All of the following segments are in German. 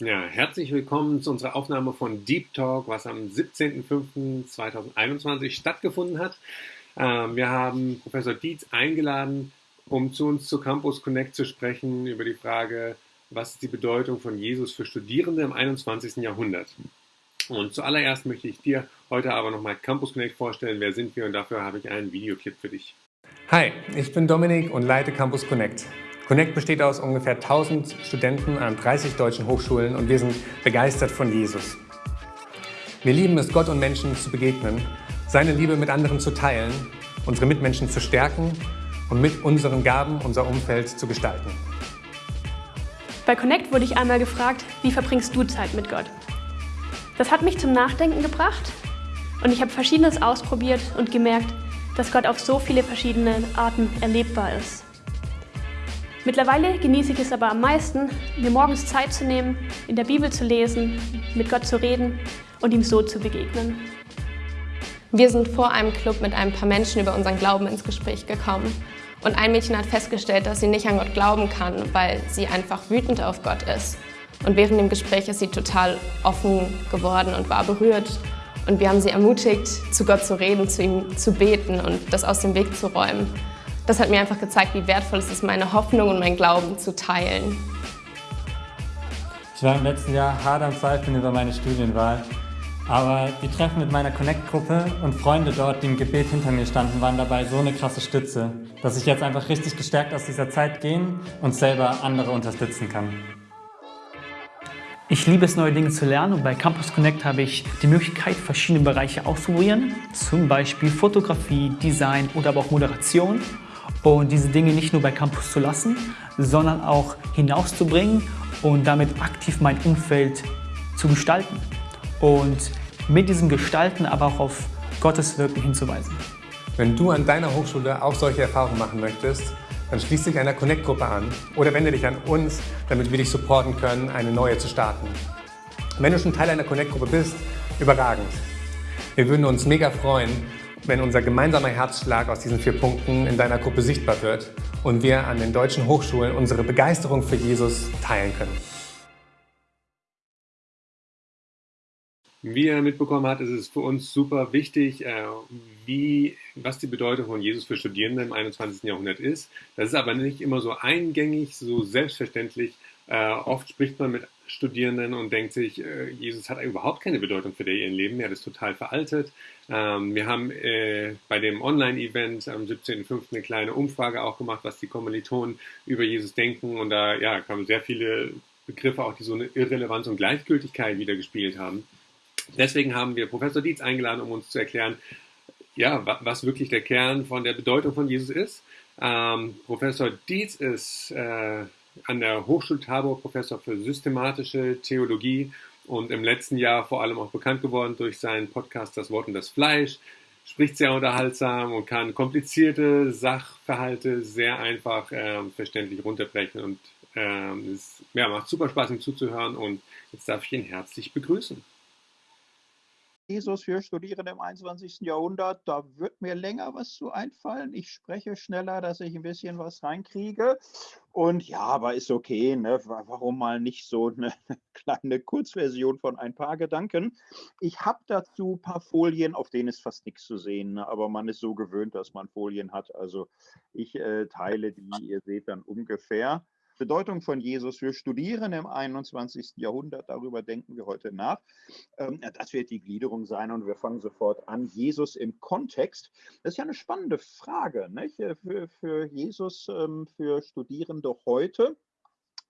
Ja, herzlich willkommen zu unserer Aufnahme von Deep Talk, was am 17.05.2021 stattgefunden hat. Ähm, wir haben Professor Dietz eingeladen, um zu uns zu Campus Connect zu sprechen über die Frage, was ist die Bedeutung von Jesus für Studierende im 21. Jahrhundert. Und zuallererst möchte ich dir heute aber nochmal Campus Connect vorstellen. Wer sind wir? Und dafür habe ich einen Videoclip für dich. Hi, ich bin Dominik und leite Campus Connect. Connect besteht aus ungefähr 1000 Studenten an 30 deutschen Hochschulen und wir sind begeistert von Jesus. Wir lieben es, Gott und Menschen zu begegnen, seine Liebe mit anderen zu teilen, unsere Mitmenschen zu stärken und mit unseren Gaben unser Umfeld zu gestalten. Bei Connect wurde ich einmal gefragt, wie verbringst du Zeit mit Gott? Das hat mich zum Nachdenken gebracht und ich habe Verschiedenes ausprobiert und gemerkt, dass Gott auf so viele verschiedene Arten erlebbar ist. Mittlerweile genieße ich es aber am meisten, mir morgens Zeit zu nehmen, in der Bibel zu lesen, mit Gott zu reden und ihm so zu begegnen. Wir sind vor einem Club mit ein paar Menschen über unseren Glauben ins Gespräch gekommen. Und ein Mädchen hat festgestellt, dass sie nicht an Gott glauben kann, weil sie einfach wütend auf Gott ist. Und während dem Gespräch ist sie total offen geworden und war berührt. Und wir haben sie ermutigt, zu Gott zu reden, zu ihm zu beten und das aus dem Weg zu räumen das hat mir einfach gezeigt, wie wertvoll es ist, meine Hoffnung und mein Glauben zu teilen. Ich war im letzten Jahr hart am Zweifeln über meine Studienwahl. Aber die Treffen mit meiner Connect-Gruppe und Freunde dort, die im Gebet hinter mir standen, waren dabei so eine krasse Stütze, dass ich jetzt einfach richtig gestärkt aus dieser Zeit gehen und selber andere unterstützen kann. Ich liebe es, neue Dinge zu lernen und bei Campus Connect habe ich die Möglichkeit, verschiedene Bereiche auszuprobieren, zum Beispiel Fotografie, Design oder aber auch Moderation und diese Dinge nicht nur bei Campus zu lassen, sondern auch hinauszubringen und damit aktiv mein Umfeld zu gestalten und mit diesem Gestalten aber auch auf Gottes Wirken hinzuweisen. Wenn du an deiner Hochschule auch solche Erfahrungen machen möchtest, dann schließ dich einer Connect-Gruppe an oder wende dich an uns, damit wir dich supporten können, eine neue zu starten. Wenn du schon Teil einer Connect-Gruppe bist, überragend. Wir würden uns mega freuen, wenn unser gemeinsamer Herzschlag aus diesen vier Punkten in deiner Gruppe sichtbar wird und wir an den deutschen Hochschulen unsere Begeisterung für Jesus teilen können. Wie er mitbekommen hat, ist es für uns super wichtig, äh, wie, was die Bedeutung von Jesus für Studierende im 21. Jahrhundert ist. Das ist aber nicht immer so eingängig, so selbstverständlich. Äh, oft spricht man mit Studierenden und denkt sich, äh, Jesus hat überhaupt keine Bedeutung für ihr Leben, er ist total veraltet. Ähm, wir haben äh, bei dem Online-Event am 17.05. eine kleine Umfrage auch gemacht, was die Kommilitonen über Jesus denken und da ja, kamen sehr viele Begriffe auch, die so eine Irrelevanz und Gleichgültigkeit wiedergespielt haben. Deswegen haben wir Professor Dietz eingeladen, um uns zu erklären, ja, was wirklich der Kern von der Bedeutung von Jesus ist. Ähm, Professor Dietz ist äh, an der Hochschule Tabor Professor für systematische Theologie und im letzten Jahr vor allem auch bekannt geworden durch seinen Podcast Das Wort und das Fleisch. Spricht sehr unterhaltsam und kann komplizierte Sachverhalte sehr einfach ähm, verständlich runterbrechen und ähm, es ja, macht super Spaß, ihm zuzuhören und jetzt darf ich ihn herzlich begrüßen. Jesus für Studierende im 21. Jahrhundert, da wird mir länger was zu einfallen. Ich spreche schneller, dass ich ein bisschen was reinkriege. Und ja, aber ist okay, ne? warum mal nicht so eine kleine Kurzversion von ein paar Gedanken. Ich habe dazu ein paar Folien, auf denen ist fast nichts zu sehen, ne? aber man ist so gewöhnt, dass man Folien hat. Also ich äh, teile die, ihr seht dann ungefähr. Bedeutung von Jesus für Studierende im 21. Jahrhundert, darüber denken wir heute nach. Ähm, das wird die Gliederung sein und wir fangen sofort an. Jesus im Kontext. Das ist ja eine spannende Frage nicht? Äh, für, für Jesus, ähm, für Studierende heute.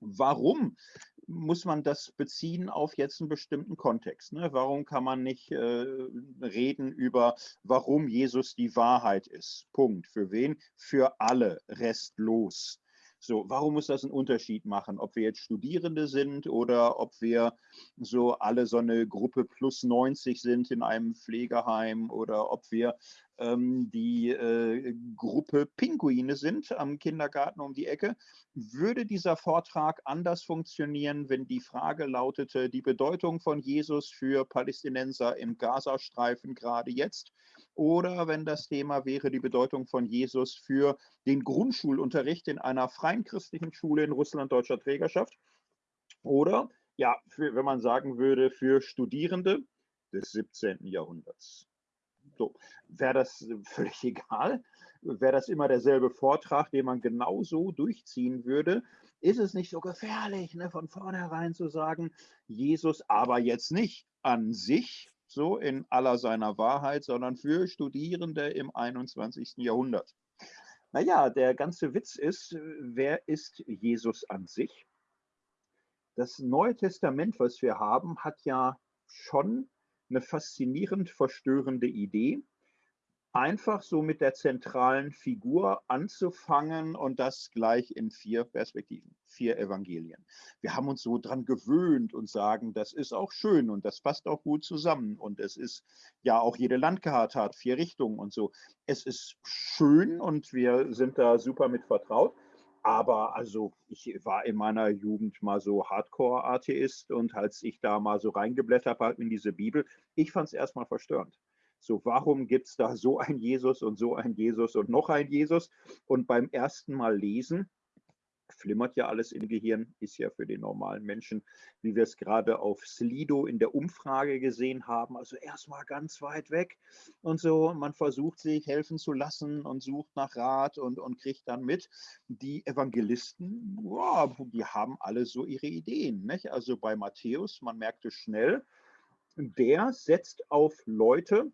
Warum muss man das beziehen auf jetzt einen bestimmten Kontext? Ne? Warum kann man nicht äh, reden über, warum Jesus die Wahrheit ist? Punkt. Für wen? Für alle, restlos. So, warum muss das einen Unterschied machen, ob wir jetzt Studierende sind oder ob wir so alle so eine Gruppe plus 90 sind in einem Pflegeheim oder ob wir die äh, Gruppe Pinguine sind am Kindergarten um die Ecke. Würde dieser Vortrag anders funktionieren, wenn die Frage lautete, die Bedeutung von Jesus für Palästinenser im Gazastreifen gerade jetzt? Oder wenn das Thema wäre die Bedeutung von Jesus für den Grundschulunterricht in einer freien christlichen Schule in Russland deutscher Trägerschaft? Oder ja, für, wenn man sagen würde, für Studierende des 17. Jahrhunderts. So, wäre das völlig egal? Wäre das immer derselbe Vortrag, den man genauso durchziehen würde? Ist es nicht so gefährlich, ne, von vornherein zu sagen, Jesus aber jetzt nicht an sich, so in aller seiner Wahrheit, sondern für Studierende im 21. Jahrhundert? Naja, der ganze Witz ist, wer ist Jesus an sich? Das Neue Testament, was wir haben, hat ja schon eine faszinierend verstörende Idee, einfach so mit der zentralen Figur anzufangen und das gleich in vier Perspektiven, vier Evangelien. Wir haben uns so dran gewöhnt und sagen, das ist auch schön und das passt auch gut zusammen und es ist ja auch jede Landkarte hat vier Richtungen und so. Es ist schön und wir sind da super mit vertraut. Aber also ich war in meiner Jugend mal so Hardcore-Atheist und als ich da mal so reingeblättert habe in diese Bibel, ich fand es erstmal verstörend. So, warum gibt es da so ein Jesus und so ein Jesus und noch ein Jesus? Und beim ersten Mal lesen flimmert ja alles im Gehirn, ist ja für den normalen Menschen, wie wir es gerade auf Slido in der Umfrage gesehen haben, also erstmal ganz weit weg und so. Man versucht sich helfen zu lassen und sucht nach Rat und, und kriegt dann mit. Die Evangelisten, wow, die haben alle so ihre Ideen. Nicht? Also bei Matthäus, man merkte schnell, der setzt auf Leute,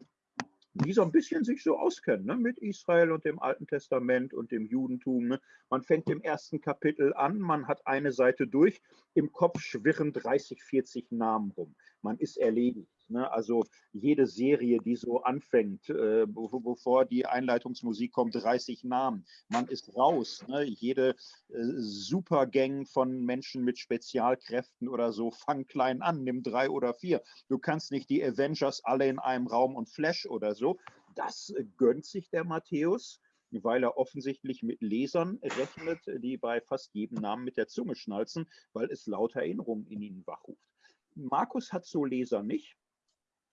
die so ein bisschen sich so auskennen ne, mit Israel und dem Alten Testament und dem Judentum. Ne. Man fängt im ersten Kapitel an, man hat eine Seite durch, im Kopf schwirren 30, 40 Namen rum. Man ist erledigt. Ne? Also jede Serie, die so anfängt, äh, bevor die Einleitungsmusik kommt, 30 Namen. Man ist raus. Ne? Jede äh, Supergang von Menschen mit Spezialkräften oder so, fang klein an, nimm drei oder vier. Du kannst nicht die Avengers alle in einem Raum und Flash oder so. Das äh, gönnt sich der Matthäus weil er offensichtlich mit Lesern rechnet, die bei fast jedem Namen mit der Zunge schnalzen, weil es lauter Erinnerungen in ihnen wachruft. Markus hat so Leser nicht.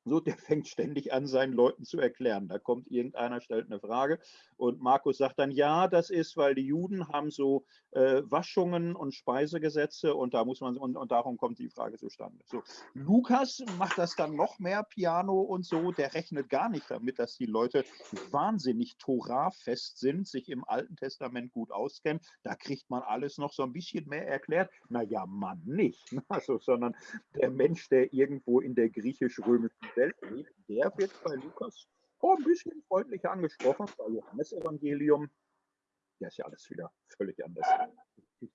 So, der fängt ständig an, seinen Leuten zu erklären. Da kommt irgendeiner, stellt eine Frage und Markus sagt dann, ja, das ist, weil die Juden haben so äh, Waschungen und Speisegesetze und da muss man, und, und darum kommt die Frage zustande. So, Lukas macht das dann noch mehr Piano und so, der rechnet gar nicht damit, dass die Leute wahnsinnig Torah-fest sind, sich im Alten Testament gut auskennen. Da kriegt man alles noch so ein bisschen mehr erklärt. Naja, man nicht. Also, sondern der Mensch, der irgendwo in der griechisch-römischen Welt lebt, der wird bei Lukas oh, ein bisschen freundlicher angesprochen. Bei Johannes Evangelium, ja, ist ja alles wieder völlig anders.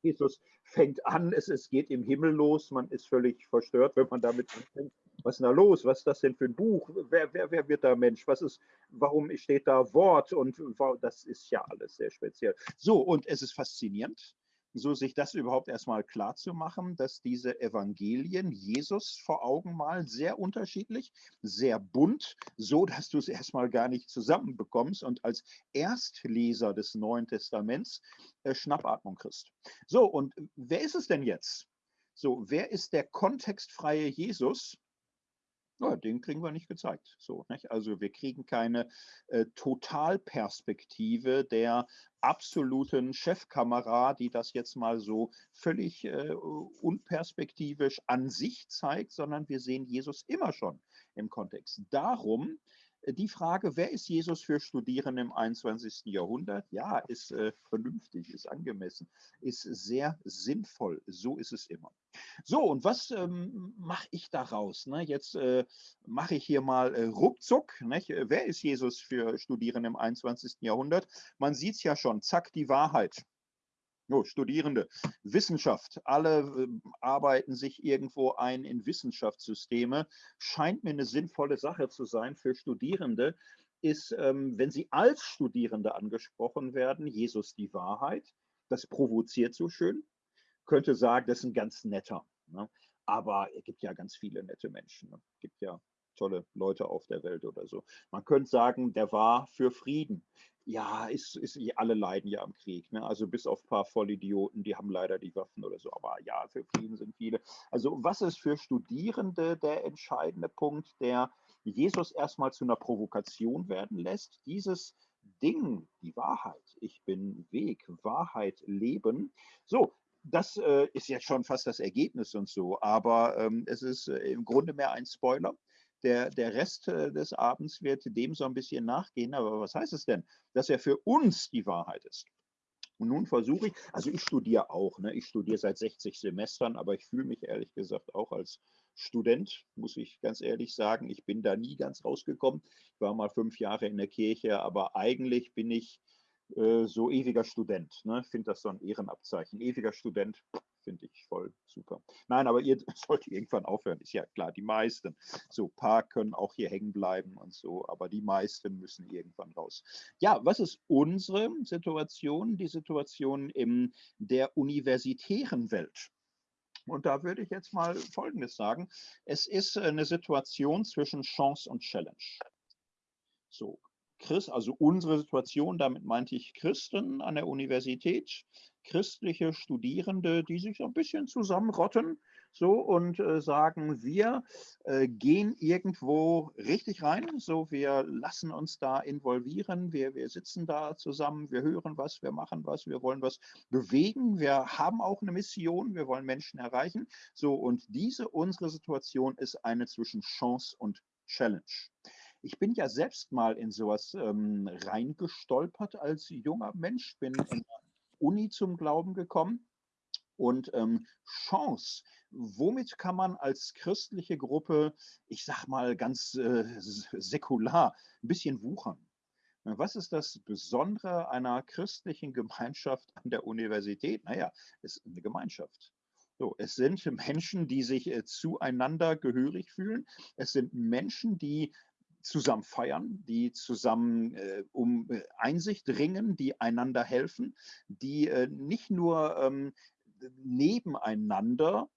Jesus fängt an, es, es geht im Himmel los, man ist völlig verstört, wenn man damit anfängt. Was ist da los? Was ist das denn für ein Buch? Wer, wer, wer wird da Mensch? Was ist, warum steht da Wort? Und das ist ja alles sehr speziell. So, und es ist faszinierend so sich das überhaupt erstmal klar zu machen, dass diese Evangelien Jesus vor Augen malen, sehr unterschiedlich, sehr bunt, so dass du es erstmal gar nicht zusammenbekommst und als Erstleser des Neuen Testaments äh, Schnappatmung kriegst. So, und wer ist es denn jetzt? So, wer ist der kontextfreie Jesus? Ja, den kriegen wir nicht gezeigt. So, nicht? Also wir kriegen keine äh, Totalperspektive der absoluten Chefkamera, die das jetzt mal so völlig äh, unperspektivisch an sich zeigt, sondern wir sehen Jesus immer schon im Kontext. Darum die Frage, wer ist Jesus für Studierende im 21. Jahrhundert? Ja, ist äh, vernünftig, ist angemessen, ist sehr sinnvoll. So ist es immer. So, und was ähm, mache ich daraus? Ne? Jetzt äh, mache ich hier mal äh, ruckzuck. Nicht? Wer ist Jesus für Studierende im 21. Jahrhundert? Man sieht es ja schon, zack, die Wahrheit. No, Studierende, Wissenschaft, alle äh, arbeiten sich irgendwo ein in Wissenschaftssysteme, scheint mir eine sinnvolle Sache zu sein für Studierende, ist, ähm, wenn sie als Studierende angesprochen werden, Jesus die Wahrheit, das provoziert so schön, könnte sagen, das ist ein ganz netter. Ne? Aber es gibt ja ganz viele nette Menschen. Ne? Es gibt ja tolle Leute auf der Welt oder so. Man könnte sagen, der war für Frieden ja, ist, ist, alle leiden ja am Krieg. Ne? Also bis auf ein paar Vollidioten, die haben leider die Waffen oder so. Aber ja, für Frieden sind viele. Also was ist für Studierende der entscheidende Punkt, der Jesus erstmal zu einer Provokation werden lässt? Dieses Ding, die Wahrheit. Ich bin Weg, Wahrheit, Leben. So, das äh, ist jetzt schon fast das Ergebnis und so, aber ähm, es ist äh, im Grunde mehr ein Spoiler. Der, der Rest äh, des Abends wird dem so ein bisschen nachgehen. Aber was heißt es denn? Dass er für uns die Wahrheit ist. Und nun versuche ich, also ich studiere auch, ne? ich studiere seit 60 Semestern, aber ich fühle mich ehrlich gesagt auch als Student, muss ich ganz ehrlich sagen. Ich bin da nie ganz rausgekommen. Ich war mal fünf Jahre in der Kirche, aber eigentlich bin ich äh, so ewiger Student. Ne? Ich finde das so ein Ehrenabzeichen. Ewiger Student finde ich voll super. Nein, aber ihr sollt irgendwann aufhören, ist ja klar, die meisten. So, ein paar können auch hier hängen bleiben und so, aber die meisten müssen irgendwann raus. Ja, was ist unsere Situation? Die Situation in der universitären Welt. Und da würde ich jetzt mal Folgendes sagen. Es ist eine Situation zwischen Chance und Challenge. So, Christ, also unsere Situation, damit meinte ich Christen an der Universität, christliche Studierende, die sich ein bisschen zusammenrotten so und äh, sagen, wir äh, gehen irgendwo richtig rein, so wir lassen uns da involvieren, wir, wir sitzen da zusammen, wir hören was, wir machen was, wir wollen was bewegen, wir haben auch eine Mission, wir wollen Menschen erreichen. So und diese unsere Situation ist eine zwischen Chance und Challenge. Ich bin ja selbst mal in sowas ähm, reingestolpert als junger Mensch, bin in Uni zum Glauben gekommen. Und ähm, Chance, womit kann man als christliche Gruppe, ich sag mal ganz äh, säkular, ein bisschen wuchern? Was ist das Besondere einer christlichen Gemeinschaft an der Universität? Naja, es ist eine Gemeinschaft. So, es sind Menschen, die sich äh, zueinander gehörig fühlen. Es sind Menschen, die zusammen feiern, die zusammen äh, um äh, Einsicht ringen, die einander helfen, die äh, nicht nur ähm, nebeneinander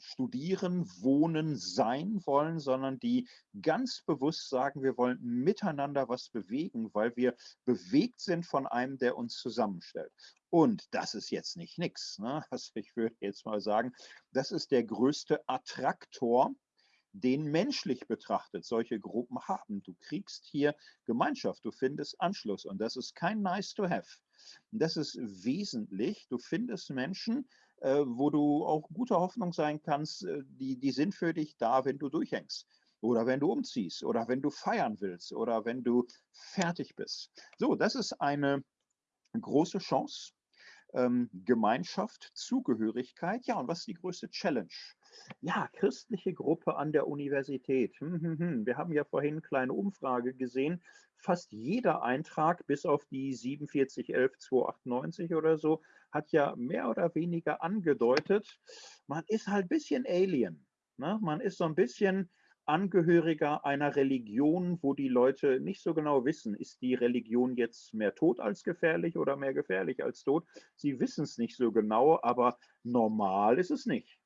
studieren, wohnen, sein wollen, sondern die ganz bewusst sagen, wir wollen miteinander was bewegen, weil wir bewegt sind von einem, der uns zusammenstellt. Und das ist jetzt nicht nichts. Ne? Also ich würde jetzt mal sagen, das ist der größte Attraktor den menschlich betrachtet solche Gruppen haben. Du kriegst hier Gemeinschaft, du findest Anschluss und das ist kein nice to have. Das ist wesentlich. Du findest Menschen, äh, wo du auch guter Hoffnung sein kannst, äh, die, die sind für dich da, wenn du durchhängst oder wenn du umziehst oder wenn du feiern willst oder wenn du fertig bist. So, das ist eine große Chance. Ähm, Gemeinschaft, Zugehörigkeit. Ja, und was ist die größte Challenge? Ja, christliche Gruppe an der Universität. Hm, hm, hm. Wir haben ja vorhin eine kleine Umfrage gesehen. Fast jeder Eintrag, bis auf die 4711298 oder so, hat ja mehr oder weniger angedeutet, man ist halt ein bisschen Alien. Ne? Man ist so ein bisschen Angehöriger einer Religion, wo die Leute nicht so genau wissen, ist die Religion jetzt mehr tot als gefährlich oder mehr gefährlich als tot. Sie wissen es nicht so genau, aber normal ist es nicht.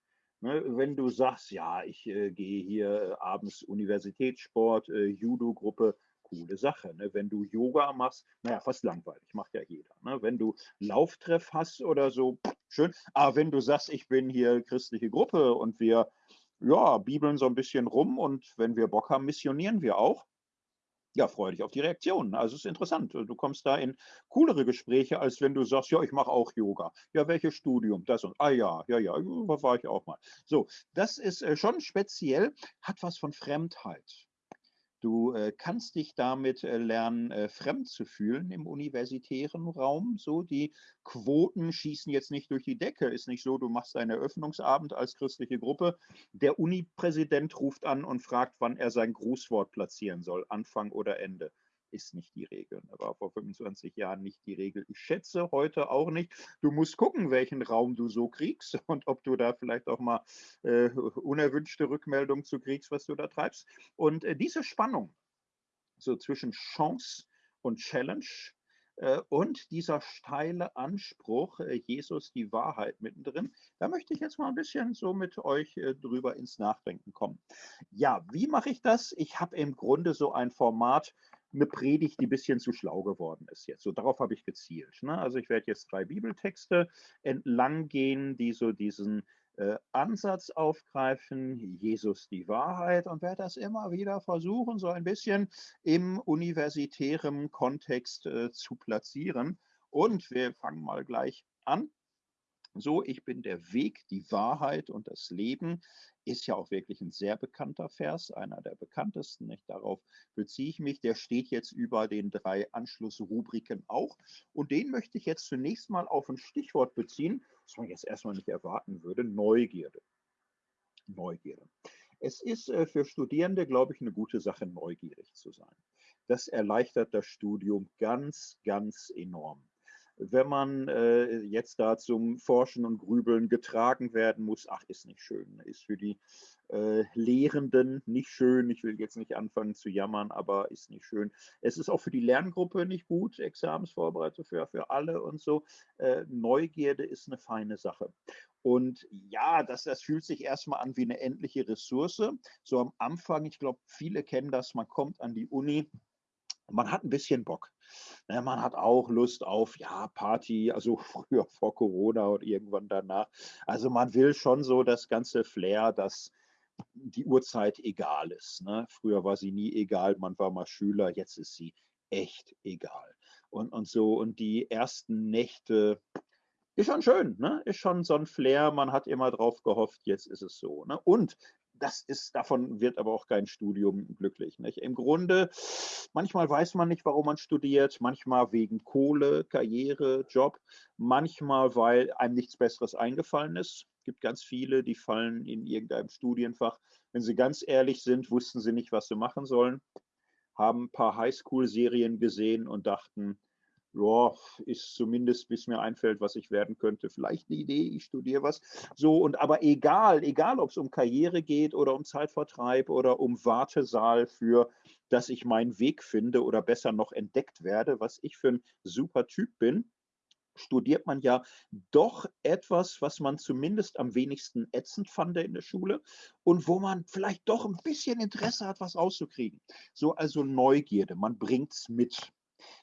Ne, wenn du sagst, ja, ich äh, gehe hier abends Universitätssport, äh, Judo-Gruppe, coole Sache. Ne? Wenn du Yoga machst, naja, fast langweilig, macht ja jeder. Ne? Wenn du Lauftreff hast oder so, schön. Aber wenn du sagst, ich bin hier christliche Gruppe und wir ja, bibeln so ein bisschen rum und wenn wir Bock haben, missionieren wir auch, ja, freue dich auf die Reaktionen. Also es ist interessant. Du kommst da in coolere Gespräche, als wenn du sagst, ja, ich mache auch Yoga. Ja, welches Studium? Das und, ah ja, ja, ja, war ich auch mal. So, das ist äh, schon speziell, hat was von Fremdheit. Du äh, kannst dich damit äh, lernen, äh, fremd zu fühlen im universitären Raum. So, die Quoten schießen jetzt nicht durch die Decke. Ist nicht so, du machst einen Eröffnungsabend als christliche Gruppe. Der Uni-Präsident ruft an und fragt, wann er sein Grußwort platzieren soll, Anfang oder Ende ist nicht die Regel. Das war vor 25 Jahren nicht die Regel. Ich schätze heute auch nicht. Du musst gucken, welchen Raum du so kriegst und ob du da vielleicht auch mal äh, unerwünschte Rückmeldungen zu kriegst, was du da treibst. Und äh, diese Spannung so zwischen Chance und Challenge äh, und dieser steile Anspruch, äh, Jesus die Wahrheit mittendrin, da möchte ich jetzt mal ein bisschen so mit euch äh, drüber ins Nachdenken kommen. Ja, wie mache ich das? Ich habe im Grunde so ein Format, eine Predigt, die ein bisschen zu schlau geworden ist jetzt. So darauf habe ich gezielt. Ne? Also ich werde jetzt drei Bibeltexte entlang gehen, die so diesen äh, Ansatz aufgreifen, Jesus die Wahrheit und werde das immer wieder versuchen, so ein bisschen im universitären Kontext äh, zu platzieren. Und wir fangen mal gleich an. So, ich bin der Weg, die Wahrheit und das Leben ist ja auch wirklich ein sehr bekannter Vers, einer der bekanntesten. Nicht? Darauf beziehe ich mich. Der steht jetzt über den drei Anschlussrubriken auch. Und den möchte ich jetzt zunächst mal auf ein Stichwort beziehen, das man jetzt erstmal nicht erwarten würde, Neugierde. Neugierde. Es ist äh, für Studierende, glaube ich, eine gute Sache, neugierig zu sein. Das erleichtert das Studium ganz, ganz enorm wenn man äh, jetzt da zum Forschen und Grübeln getragen werden muss, ach, ist nicht schön. Ist für die äh, Lehrenden nicht schön. Ich will jetzt nicht anfangen zu jammern, aber ist nicht schön. Es ist auch für die Lerngruppe nicht gut, Examensvorbereitung für, für alle und so. Äh, Neugierde ist eine feine Sache. Und ja, das, das fühlt sich erstmal an wie eine endliche Ressource. So am Anfang, ich glaube, viele kennen das, man kommt an die Uni, man hat ein bisschen Bock. Ne, man hat auch Lust auf, ja, Party, also früher vor Corona und irgendwann danach. Also man will schon so das ganze Flair, dass die Uhrzeit egal ist. Ne? Früher war sie nie egal, man war mal Schüler, jetzt ist sie echt egal. Und, und so, und die ersten Nächte, ist schon schön, ne? ist schon so ein Flair, man hat immer drauf gehofft, jetzt ist es so. Ne? Und das ist, davon wird aber auch kein Studium glücklich. Nicht? Im Grunde, manchmal weiß man nicht, warum man studiert, manchmal wegen Kohle, Karriere, Job, manchmal, weil einem nichts Besseres eingefallen ist. Es gibt ganz viele, die fallen in irgendeinem Studienfach. Wenn sie ganz ehrlich sind, wussten sie nicht, was sie machen sollen, haben ein paar Highschool-Serien gesehen und dachten, ja, ist zumindest, bis mir einfällt, was ich werden könnte, vielleicht eine Idee, ich studiere was. So, und aber egal, egal, ob es um Karriere geht oder um Zeitvertreib oder um Wartesaal für, dass ich meinen Weg finde oder besser noch entdeckt werde, was ich für ein super Typ bin, studiert man ja doch etwas, was man zumindest am wenigsten ätzend fand in der Schule und wo man vielleicht doch ein bisschen Interesse hat, was rauszukriegen. So also Neugierde, man bringt es mit.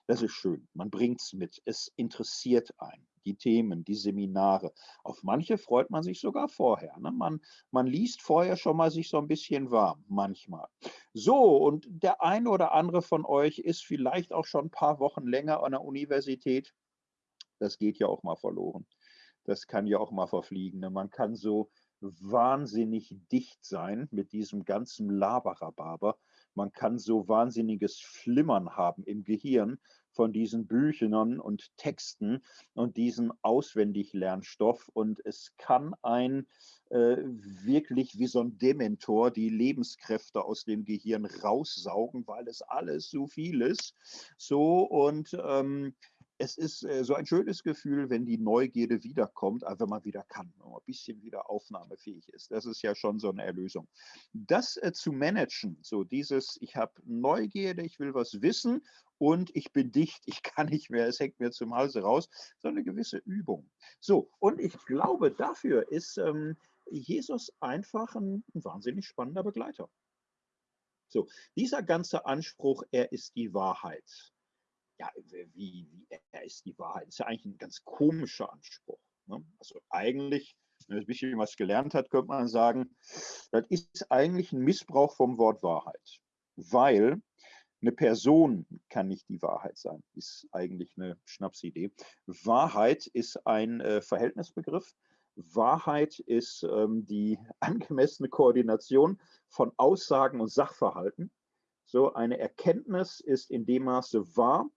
Das ist schön. Man bringt es mit. Es interessiert einen. Die Themen, die Seminare. Auf manche freut man sich sogar vorher. Ne? Man, man liest vorher schon mal sich so ein bisschen warm, manchmal. So, und der eine oder andere von euch ist vielleicht auch schon ein paar Wochen länger an der Universität. Das geht ja auch mal verloren. Das kann ja auch mal verfliegen. Ne? Man kann so wahnsinnig dicht sein mit diesem ganzen Laberababer man kann so wahnsinniges Flimmern haben im Gehirn von diesen Büchern und Texten und diesen Auswendiglernstoff. Und es kann ein äh, wirklich wie so ein Dementor die Lebenskräfte aus dem Gehirn raussaugen, weil es alles so viel ist. So und ähm, es ist äh, so ein schönes Gefühl, wenn die Neugierde wiederkommt, also wenn man wieder kann, wenn man ein bisschen wieder aufnahmefähig ist. Das ist ja schon so eine Erlösung. Das äh, zu managen, so dieses, ich habe Neugierde, ich will was wissen und ich bin dicht, ich kann nicht mehr, es hängt mir zum Halse raus, so eine gewisse Übung. So, und ich glaube, dafür ist ähm, Jesus einfach ein, ein wahnsinnig spannender Begleiter. So, dieser ganze Anspruch, er ist die Wahrheit ja, wie, wie er ist die Wahrheit. Ist ja eigentlich ein ganz komischer Anspruch. Ne? Also eigentlich, wenn man ein bisschen was gelernt hat, könnte man sagen, das ist eigentlich ein Missbrauch vom Wort Wahrheit. Weil eine Person kann nicht die Wahrheit sein, ist eigentlich eine Schnapsidee. Wahrheit ist ein äh, Verhältnisbegriff. Wahrheit ist ähm, die angemessene Koordination von Aussagen und Sachverhalten. So eine Erkenntnis ist in dem Maße wahr,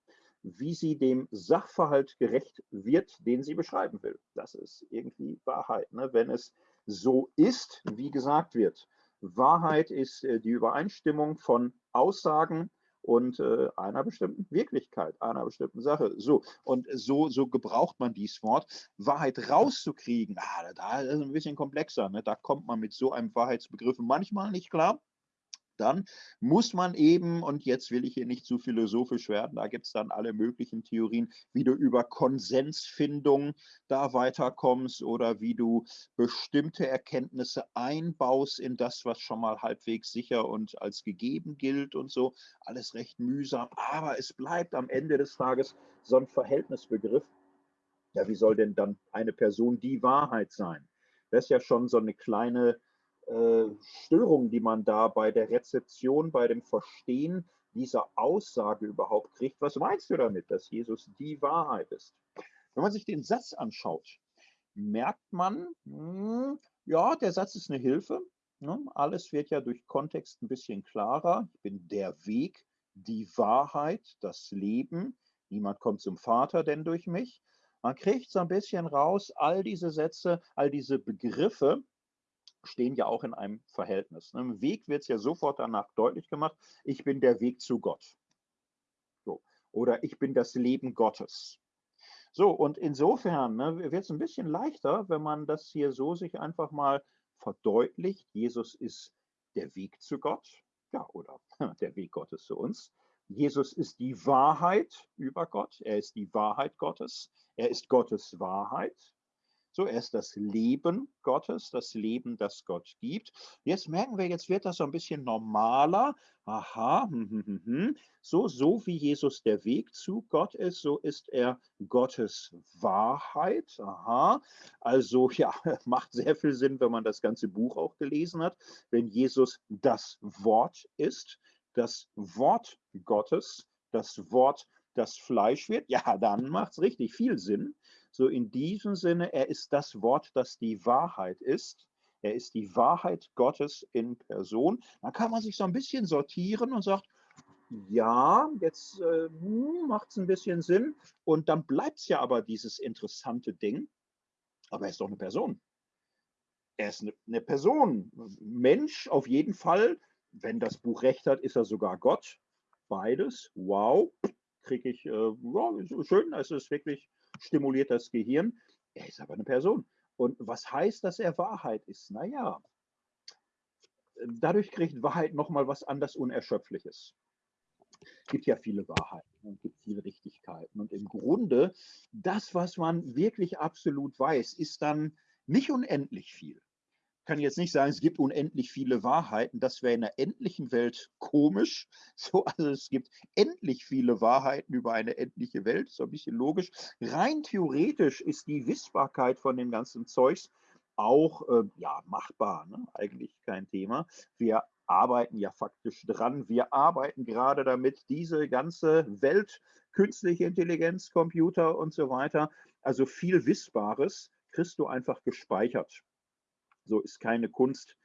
wie sie dem Sachverhalt gerecht wird, den sie beschreiben will. Das ist irgendwie Wahrheit. Ne? Wenn es so ist, wie gesagt wird. Wahrheit ist äh, die Übereinstimmung von Aussagen und äh, einer bestimmten Wirklichkeit, einer bestimmten Sache. So, und so, so gebraucht man dieses Wort. Wahrheit rauszukriegen, ah, da ist es ein bisschen komplexer. Ne? Da kommt man mit so einem Wahrheitsbegriff manchmal nicht klar dann muss man eben, und jetzt will ich hier nicht zu philosophisch werden, da gibt es dann alle möglichen Theorien, wie du über Konsensfindung da weiterkommst oder wie du bestimmte Erkenntnisse einbaust in das, was schon mal halbwegs sicher und als gegeben gilt und so. Alles recht mühsam, aber es bleibt am Ende des Tages so ein Verhältnisbegriff. Ja, wie soll denn dann eine Person die Wahrheit sein? Das ist ja schon so eine kleine Störungen, die man da bei der Rezeption, bei dem Verstehen dieser Aussage überhaupt kriegt. Was meinst du damit, dass Jesus die Wahrheit ist? Wenn man sich den Satz anschaut, merkt man, hm, ja, der Satz ist eine Hilfe. Ne? Alles wird ja durch Kontext ein bisschen klarer. Ich bin der Weg, die Wahrheit, das Leben. Niemand kommt zum Vater denn durch mich. Man kriegt so ein bisschen raus, all diese Sätze, all diese Begriffe stehen ja auch in einem Verhältnis. Ne? Im Weg wird es ja sofort danach deutlich gemacht, ich bin der Weg zu Gott. So. Oder ich bin das Leben Gottes. So, und insofern ne, wird es ein bisschen leichter, wenn man das hier so sich einfach mal verdeutlicht. Jesus ist der Weg zu Gott, ja, oder der Weg Gottes zu uns. Jesus ist die Wahrheit über Gott. Er ist die Wahrheit Gottes. Er ist Gottes Wahrheit. So, er ist das Leben Gottes, das Leben, das Gott gibt. Jetzt merken wir, jetzt wird das so ein bisschen normaler. Aha, hm, hm, hm, so, so wie Jesus der Weg zu Gott ist, so ist er Gottes Wahrheit. Aha, also ja, macht sehr viel Sinn, wenn man das ganze Buch auch gelesen hat. Wenn Jesus das Wort ist, das Wort Gottes, das Wort, das Fleisch wird, ja, dann macht es richtig viel Sinn. So in diesem Sinne, er ist das Wort, das die Wahrheit ist. Er ist die Wahrheit Gottes in Person. Dann kann man sich so ein bisschen sortieren und sagt, ja, jetzt äh, hm, macht es ein bisschen Sinn. Und dann bleibt es ja aber dieses interessante Ding. Aber er ist doch eine Person. Er ist eine, eine Person. Mensch auf jeden Fall. Wenn das Buch recht hat, ist er sogar Gott. Beides. Wow. Kriege ich, äh, ja, schön. Es ist wirklich stimuliert das Gehirn. Er ist aber eine Person. Und was heißt, dass er Wahrheit ist? Naja, dadurch kriegt Wahrheit nochmal was anders Unerschöpfliches. Es gibt ja viele Wahrheiten und gibt viele Richtigkeiten. Und im Grunde, das, was man wirklich absolut weiß, ist dann nicht unendlich viel kann jetzt nicht sagen, es gibt unendlich viele Wahrheiten. Das wäre in einer endlichen Welt komisch. So, also es gibt endlich viele Wahrheiten über eine endliche Welt. So ein bisschen logisch. Rein theoretisch ist die Wissbarkeit von dem ganzen Zeugs auch äh, ja, machbar. Ne? Eigentlich kein Thema. Wir arbeiten ja faktisch dran. Wir arbeiten gerade damit, diese ganze Welt, künstliche Intelligenz, Computer und so weiter, also viel Wissbares, kriegst du einfach gespeichert. So ist keine Kunst,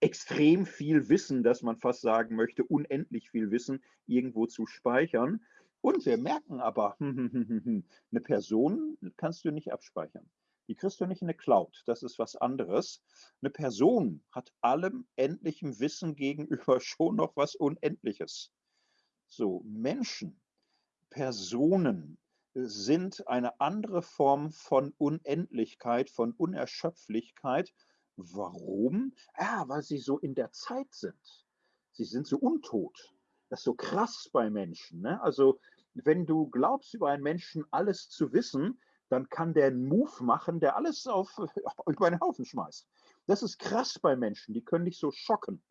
extrem viel Wissen, dass man fast sagen möchte, unendlich viel Wissen irgendwo zu speichern. Und wir merken aber, eine Person kannst du nicht abspeichern. Die kriegst du nicht in eine Cloud. Das ist was anderes. Eine Person hat allem endlichem Wissen gegenüber schon noch was Unendliches. So, Menschen, Personen sind eine andere Form von Unendlichkeit, von Unerschöpflichkeit Warum? Ja, weil sie so in der Zeit sind. Sie sind so untot. Das ist so krass bei Menschen. Ne? Also, wenn du glaubst, über einen Menschen alles zu wissen, dann kann der einen Move machen, der alles auf, über einen Haufen schmeißt. Das ist krass bei Menschen. Die können dich so schocken.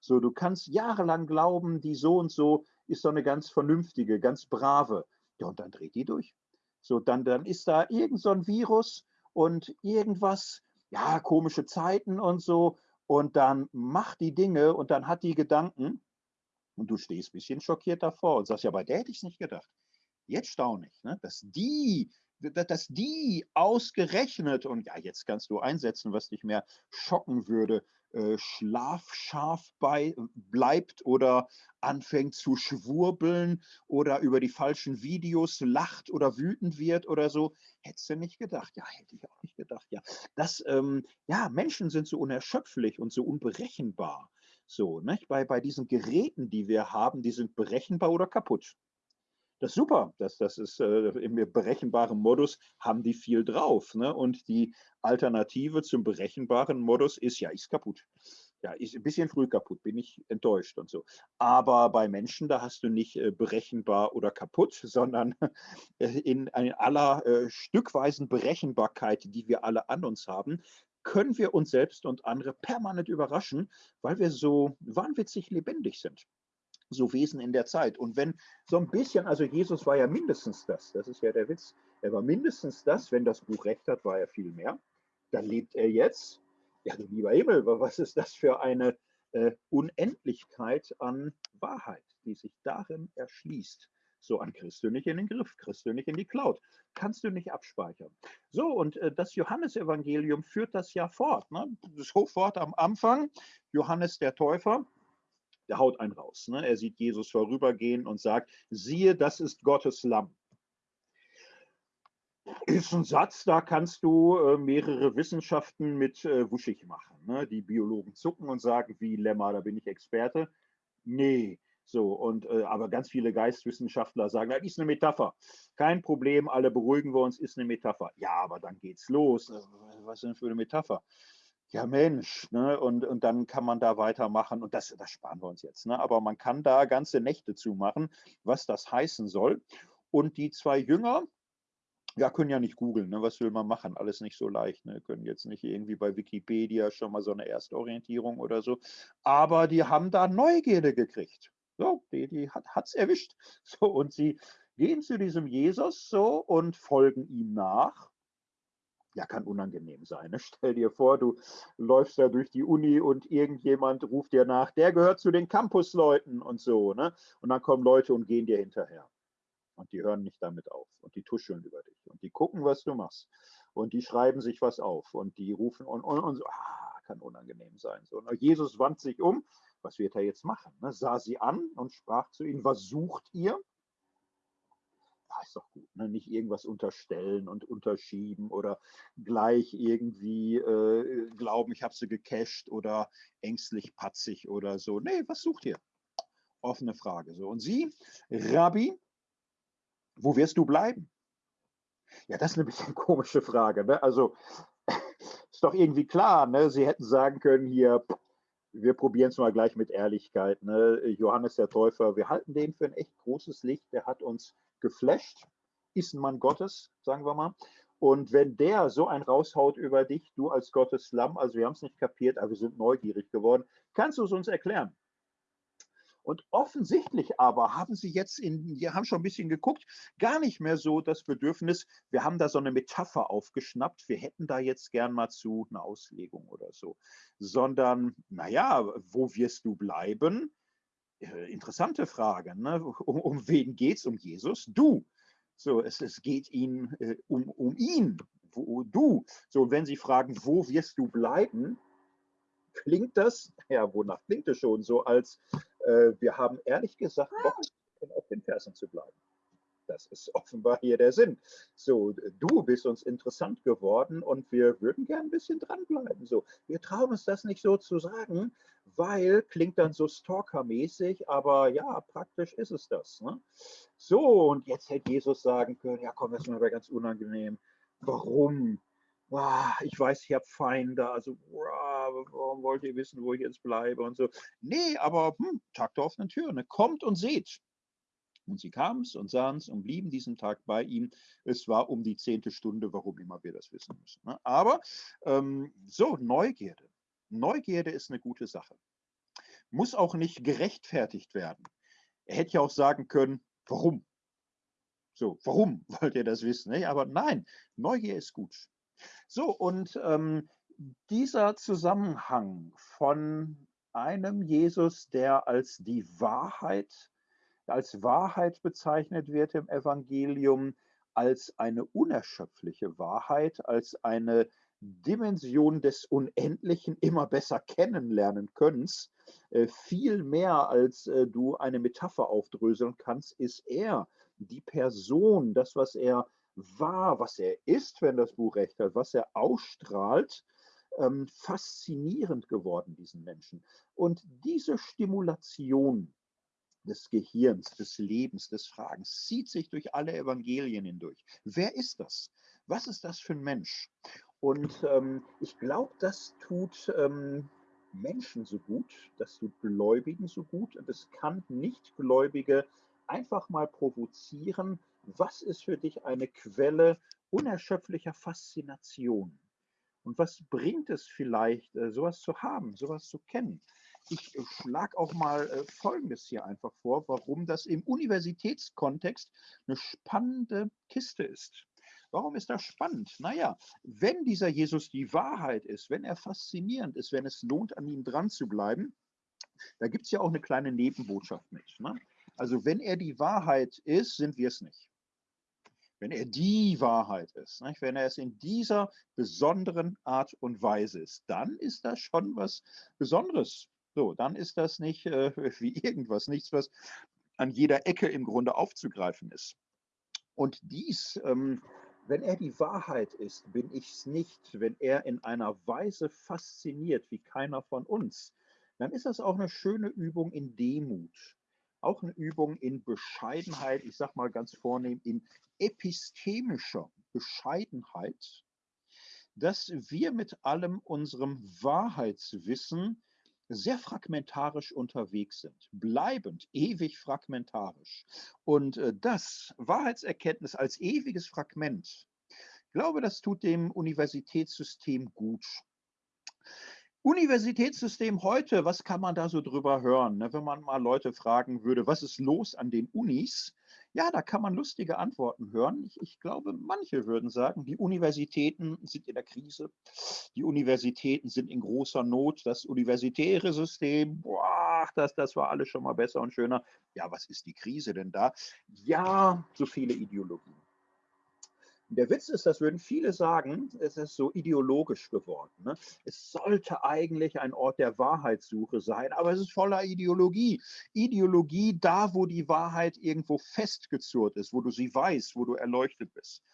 So, du kannst jahrelang glauben, die so und so ist so eine ganz vernünftige, ganz brave. Ja, und dann dreht die durch. So, dann, dann ist da irgend so ein Virus und irgendwas, ja, komische Zeiten und so. Und dann macht die Dinge und dann hat die Gedanken und du stehst ein bisschen schockiert davor und sagst, ja, bei der hätte ich es nicht gedacht. Jetzt staune ich, ne? dass die dass die ausgerechnet, und ja, jetzt kannst du einsetzen, was dich mehr schocken würde, äh, schlafscharf bei, bleibt oder anfängt zu schwurbeln oder über die falschen Videos lacht oder wütend wird oder so. Hättest du nicht gedacht? Ja, hätte ich auch nicht gedacht. Ja, das, ähm, ja, Menschen sind so unerschöpflich und so unberechenbar. So, nicht? Bei, bei diesen Geräten, die wir haben, die sind berechenbar oder kaputt. Das ist super, das, das ist äh, im berechenbaren Modus haben die viel drauf. Ne? Und die Alternative zum berechenbaren Modus ist, ja, ist kaputt. Ja, ist ein bisschen früh kaputt, bin ich enttäuscht und so. Aber bei Menschen, da hast du nicht äh, berechenbar oder kaputt, sondern äh, in, in aller äh, stückweisen Berechenbarkeit, die wir alle an uns haben, können wir uns selbst und andere permanent überraschen, weil wir so wahnwitzig lebendig sind so Wesen in der Zeit. Und wenn so ein bisschen, also Jesus war ja mindestens das, das ist ja der Witz, er war mindestens das, wenn das Buch recht hat, war er viel mehr. Dann lebt er jetzt, ja du lieber Himmel, was ist das für eine äh, Unendlichkeit an Wahrheit, die sich darin erschließt. So, an du nicht in den Griff, du nicht in die Cloud, kannst du nicht abspeichern. So, und äh, das Johannesevangelium führt das ja fort. Ne? Sofort am Anfang, Johannes der Täufer, der haut einen raus. Ne? Er sieht Jesus vorübergehen und sagt, siehe, das ist Gottes Lamm. Ist ein Satz, da kannst du äh, mehrere Wissenschaften mit äh, wuschig machen. Ne? Die Biologen zucken und sagen, wie Lämmer, da bin ich Experte. Nee, so, und äh, aber ganz viele Geistwissenschaftler sagen, das ist eine Metapher. Kein Problem, alle beruhigen wir uns, ist eine Metapher. Ja, aber dann geht's los. Äh, was denn für eine Metapher? Ja, Mensch, ne? und, und dann kann man da weitermachen und das, das sparen wir uns jetzt. Ne? Aber man kann da ganze Nächte zumachen, was das heißen soll. Und die zwei Jünger, ja, können ja nicht googeln, ne? was will man machen? Alles nicht so leicht. Ne? Können jetzt nicht irgendwie bei Wikipedia schon mal so eine Erstorientierung oder so. Aber die haben da Neugierde gekriegt. So, die, die hat es erwischt. So, und sie gehen zu diesem Jesus so und folgen ihm nach ja, kann unangenehm sein. Ne? Stell dir vor, du läufst da durch die Uni und irgendjemand ruft dir nach, der gehört zu den Campusleuten und so. Ne? Und dann kommen Leute und gehen dir hinterher. Und die hören nicht damit auf. Und die tuscheln über dich. Und die gucken, was du machst. Und die schreiben sich was auf. Und die rufen und, und, und so. Ah, kann unangenehm sein. So, ne? Jesus wandte sich um. Was wird er jetzt machen? Ne? Sah sie an und sprach zu ihnen, was sucht ihr? Ja, ist doch gut, ne? nicht irgendwas unterstellen und unterschieben oder gleich irgendwie äh, glauben, ich habe sie gecached oder ängstlich patzig oder so. Nee, was sucht ihr? Offene Frage. So. Und Sie, Rabbi, wo wirst du bleiben? Ja, das ist eine bisschen komische Frage. Ne? Also ist doch irgendwie klar, ne? Sie hätten sagen können hier, wir probieren es mal gleich mit Ehrlichkeit. Ne? Johannes der Täufer, wir halten den für ein echt großes Licht. Der hat uns geflasht, ist ein Mann Gottes, sagen wir mal. Und wenn der so ein raushaut über dich, du als Gottes Lamm, also wir haben es nicht kapiert, aber wir sind neugierig geworden, kannst du es uns erklären? Und offensichtlich aber haben sie jetzt in, wir haben schon ein bisschen geguckt, gar nicht mehr so das Bedürfnis, wir haben da so eine Metapher aufgeschnappt, wir hätten da jetzt gern mal zu eine Auslegung oder so, sondern, naja, wo wirst du bleiben? Äh, interessante Frage. Ne? Um, um wen geht es? Um Jesus? Du. So, es, es geht ihn äh, um, um ihn. Wo, du. So, wenn Sie fragen, wo wirst du bleiben, klingt das, ja, wonach klingt es schon so, als äh, wir haben ehrlich gesagt Bock, auf den Fersen zu bleiben. Das ist offenbar hier der Sinn. So, du bist uns interessant geworden und wir würden gern ein bisschen dranbleiben. So, wir trauen uns das nicht so zu sagen, weil klingt dann so stalkermäßig, aber ja, praktisch ist es das. Ne? So, und jetzt hätte Jesus sagen können, ja komm, das ist mir aber ganz unangenehm. Warum? Wow, ich weiß, ich habe Feinde, also warum wollt ihr wissen, wo ich jetzt bleibe und so. Nee, aber hm, Tag der offenen Tür, ne? kommt und seht. Und sie kamen es und sahen es und blieben diesen Tag bei ihm. Es war um die zehnte Stunde, warum immer wir das wissen müssen. Ne? Aber ähm, so, Neugierde. Neugierde ist eine gute Sache. Muss auch nicht gerechtfertigt werden. Er hätte ja auch sagen können, warum? So, warum wollt ihr das wissen? Aber nein, Neugier ist gut. So, und ähm, dieser Zusammenhang von einem Jesus, der als die Wahrheit als Wahrheit bezeichnet wird im Evangelium, als eine unerschöpfliche Wahrheit, als eine Dimension des Unendlichen immer besser kennenlernen könntest, äh, viel mehr als äh, du eine Metapher aufdröseln kannst, ist er, die Person, das, was er war, was er ist, wenn das Buch recht hat, was er ausstrahlt, ähm, faszinierend geworden, diesen Menschen. Und diese Stimulation des Gehirns, des Lebens, des Fragens, zieht sich durch alle Evangelien hindurch. Wer ist das? Was ist das für ein Mensch? Und ähm, ich glaube, das tut ähm, Menschen so gut, das tut Gläubigen so gut und es kann Nichtgläubige einfach mal provozieren. Was ist für dich eine Quelle unerschöpflicher Faszination? Und was bringt es vielleicht, äh, sowas zu haben, sowas zu kennen? Ich äh, schlage auch mal äh, Folgendes hier einfach vor, warum das im Universitätskontext eine spannende Kiste ist. Warum ist das spannend? Naja, wenn dieser Jesus die Wahrheit ist, wenn er faszinierend ist, wenn es lohnt, an ihm dran zu bleiben, da gibt es ja auch eine kleine Nebenbotschaft mit. Ne? Also wenn er die Wahrheit ist, sind wir es nicht. Wenn er die Wahrheit ist, nicht? wenn er es in dieser besonderen Art und Weise ist, dann ist das schon was Besonderes. So, dann ist das nicht äh, wie irgendwas, nichts, was an jeder Ecke im Grunde aufzugreifen ist. Und dies, ähm, wenn er die Wahrheit ist, bin ich es nicht. Wenn er in einer Weise fasziniert wie keiner von uns, dann ist das auch eine schöne Übung in Demut. Auch eine Übung in Bescheidenheit, ich sage mal ganz vornehm, in epistemischer Bescheidenheit, dass wir mit allem unserem Wahrheitswissen sehr fragmentarisch unterwegs sind, bleibend, ewig fragmentarisch. Und äh, das Wahrheitserkenntnis als ewiges Fragment, ich glaube, das tut dem Universitätssystem gut. Universitätssystem heute, was kann man da so drüber hören? Ne? Wenn man mal Leute fragen würde, was ist los an den Unis? Ja, da kann man lustige Antworten hören. Ich, ich, glaube, manche würden sagen, die Universitäten sind in der Krise, die Universitäten sind in großer Not, das universitäre System, boah, das, das war alles schon mal besser und schöner. Ja, was ist die Krise denn da? Ja, so viele Ideologien. Der Witz ist, das würden viele sagen, es ist so ideologisch geworden. Ne? Es sollte eigentlich ein Ort der Wahrheitssuche sein, aber es ist voller Ideologie. Ideologie da, wo die Wahrheit irgendwo festgezurrt ist, wo du sie weißt, wo du erleuchtet bist.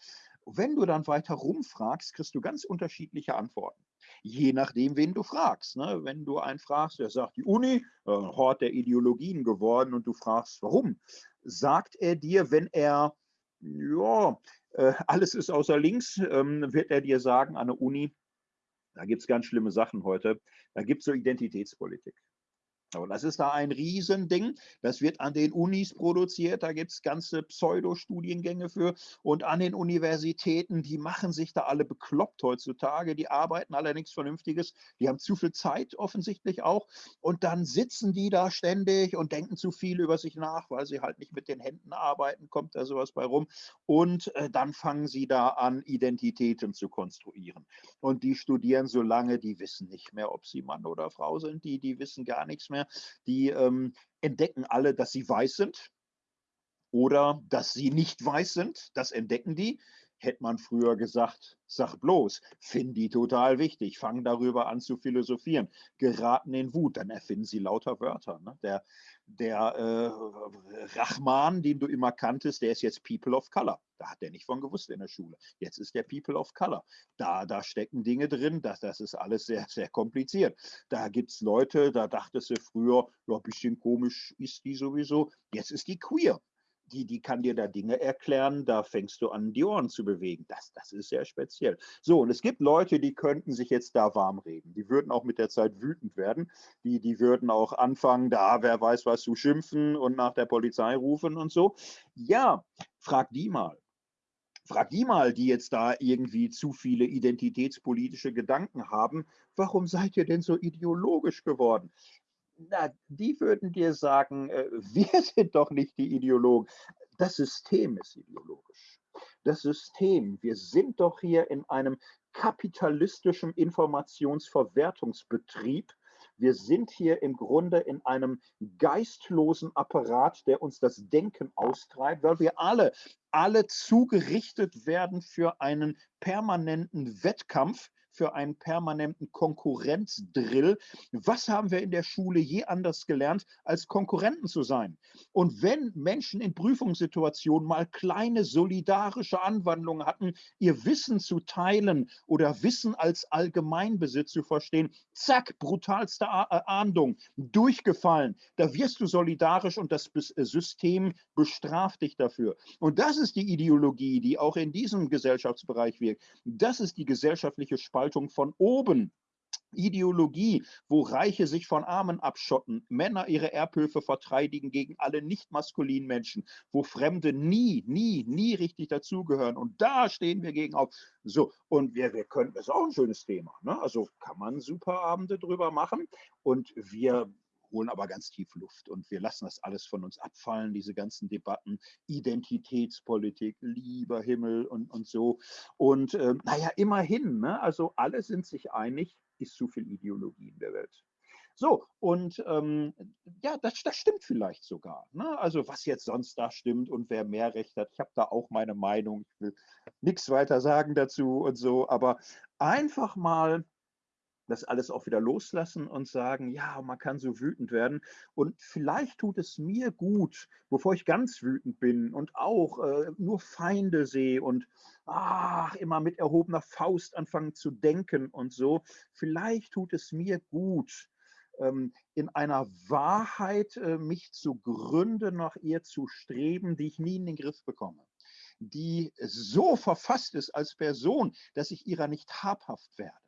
Wenn du dann weiter rumfragst, kriegst du ganz unterschiedliche Antworten. Je nachdem, wen du fragst. Ne? Wenn du einen fragst, der sagt, die Uni, äh, Hort der Ideologien geworden, und du fragst, warum, sagt er dir, wenn er ja, alles ist außer links, ähm, wird er dir sagen an der Uni, da gibt es ganz schlimme Sachen heute, da gibt es so Identitätspolitik. Und das ist da ein Riesending. Das wird an den Unis produziert. Da gibt es ganze Pseudo-Studiengänge für. Und an den Universitäten, die machen sich da alle bekloppt heutzutage. Die arbeiten alle nichts Vernünftiges. Die haben zu viel Zeit offensichtlich auch. Und dann sitzen die da ständig und denken zu viel über sich nach, weil sie halt nicht mit den Händen arbeiten. Kommt da sowas bei rum. Und äh, dann fangen sie da an, Identitäten zu konstruieren. Und die studieren so lange, die wissen nicht mehr, ob sie Mann oder Frau sind. Die, die wissen gar nichts mehr die ähm, entdecken alle, dass sie weiß sind oder dass sie nicht weiß sind. Das entdecken die. Hätte man früher gesagt, sag bloß, finden die total wichtig, fangen darüber an zu philosophieren, geraten in Wut, dann erfinden sie lauter Wörter. Ne? Der, der äh, Rahman, den du immer kanntest, der ist jetzt People of Color. Da hat er nicht von gewusst in der Schule. Jetzt ist der People of Color. Da, da stecken Dinge drin, das, das ist alles sehr, sehr kompliziert. Da gibt es Leute, da dachtest du früher, ja, ein bisschen komisch ist die sowieso. Jetzt ist die queer die, die kann dir da Dinge erklären, da fängst du an, die Ohren zu bewegen. Das, das ist sehr speziell. So, und es gibt Leute, die könnten sich jetzt da warm reden. Die würden auch mit der Zeit wütend werden. Die, die würden auch anfangen, da, wer weiß was, zu schimpfen und nach der Polizei rufen und so. Ja, frag die mal. Frag die mal, die jetzt da irgendwie zu viele identitätspolitische Gedanken haben, warum seid ihr denn so ideologisch geworden? Na, die würden dir sagen, äh, wir sind doch nicht die Ideologen. Das System ist ideologisch. Das System, wir sind doch hier in einem kapitalistischen Informationsverwertungsbetrieb. Wir sind hier im Grunde in einem geistlosen Apparat, der uns das Denken austreibt, weil wir alle, alle zugerichtet werden für einen permanenten Wettkampf für einen permanenten Konkurrenzdrill. Was haben wir in der Schule je anders gelernt, als Konkurrenten zu sein? Und wenn Menschen in Prüfungssituationen mal kleine solidarische Anwandlungen hatten, ihr Wissen zu teilen oder Wissen als Allgemeinbesitz zu verstehen, zack, brutalste äh, Ahndung, durchgefallen. Da wirst du solidarisch und das äh, System bestraft dich dafür. Und das ist die Ideologie, die auch in diesem Gesellschaftsbereich wirkt. Das ist die gesellschaftliche Spaltung Spaltung von oben. Ideologie, wo Reiche sich von Armen abschotten, Männer ihre Erbhöfe verteidigen gegen alle nicht maskulinen Menschen, wo Fremde nie, nie, nie richtig dazugehören. Und da stehen wir gegen auf. So, und wir, wir können, das ist auch ein schönes Thema. Ne? Also kann man super Abende drüber machen. Und wir holen aber ganz tief Luft und wir lassen das alles von uns abfallen, diese ganzen Debatten, Identitätspolitik, lieber Himmel und, und so. Und äh, naja, immerhin, ne? also alle sind sich einig, ist zu viel Ideologie in der Welt. So, und ähm, ja, das, das stimmt vielleicht sogar. Ne? Also was jetzt sonst da stimmt und wer mehr Recht hat, ich habe da auch meine Meinung, ich will nichts weiter sagen dazu und so, aber einfach mal das alles auch wieder loslassen und sagen, ja, man kann so wütend werden. Und vielleicht tut es mir gut, bevor ich ganz wütend bin und auch äh, nur Feinde sehe und ach, immer mit erhobener Faust anfangen zu denken und so. Vielleicht tut es mir gut, ähm, in einer Wahrheit äh, mich zu gründen, nach ihr zu streben, die ich nie in den Griff bekomme die so verfasst ist als Person, dass ich ihrer nicht habhaft werde.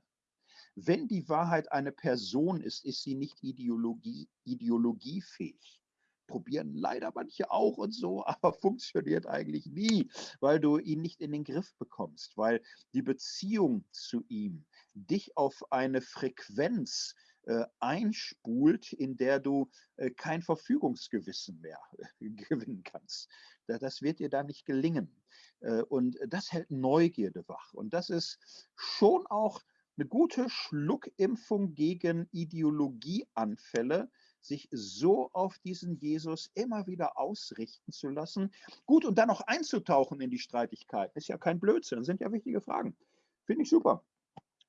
Wenn die Wahrheit eine Person ist, ist sie nicht Ideologie, ideologiefähig. Probieren leider manche auch und so, aber funktioniert eigentlich nie, weil du ihn nicht in den Griff bekommst, weil die Beziehung zu ihm dich auf eine Frequenz äh, einspult, in der du äh, kein Verfügungsgewissen mehr äh, gewinnen kannst. Da, das wird dir da nicht gelingen. Äh, und das hält Neugierde wach. Und das ist schon auch eine gute Schluckimpfung gegen Ideologieanfälle, sich so auf diesen Jesus immer wieder ausrichten zu lassen. Gut, und dann noch einzutauchen in die Streitigkeiten, ist ja kein Blödsinn, sind ja wichtige Fragen. Finde ich super.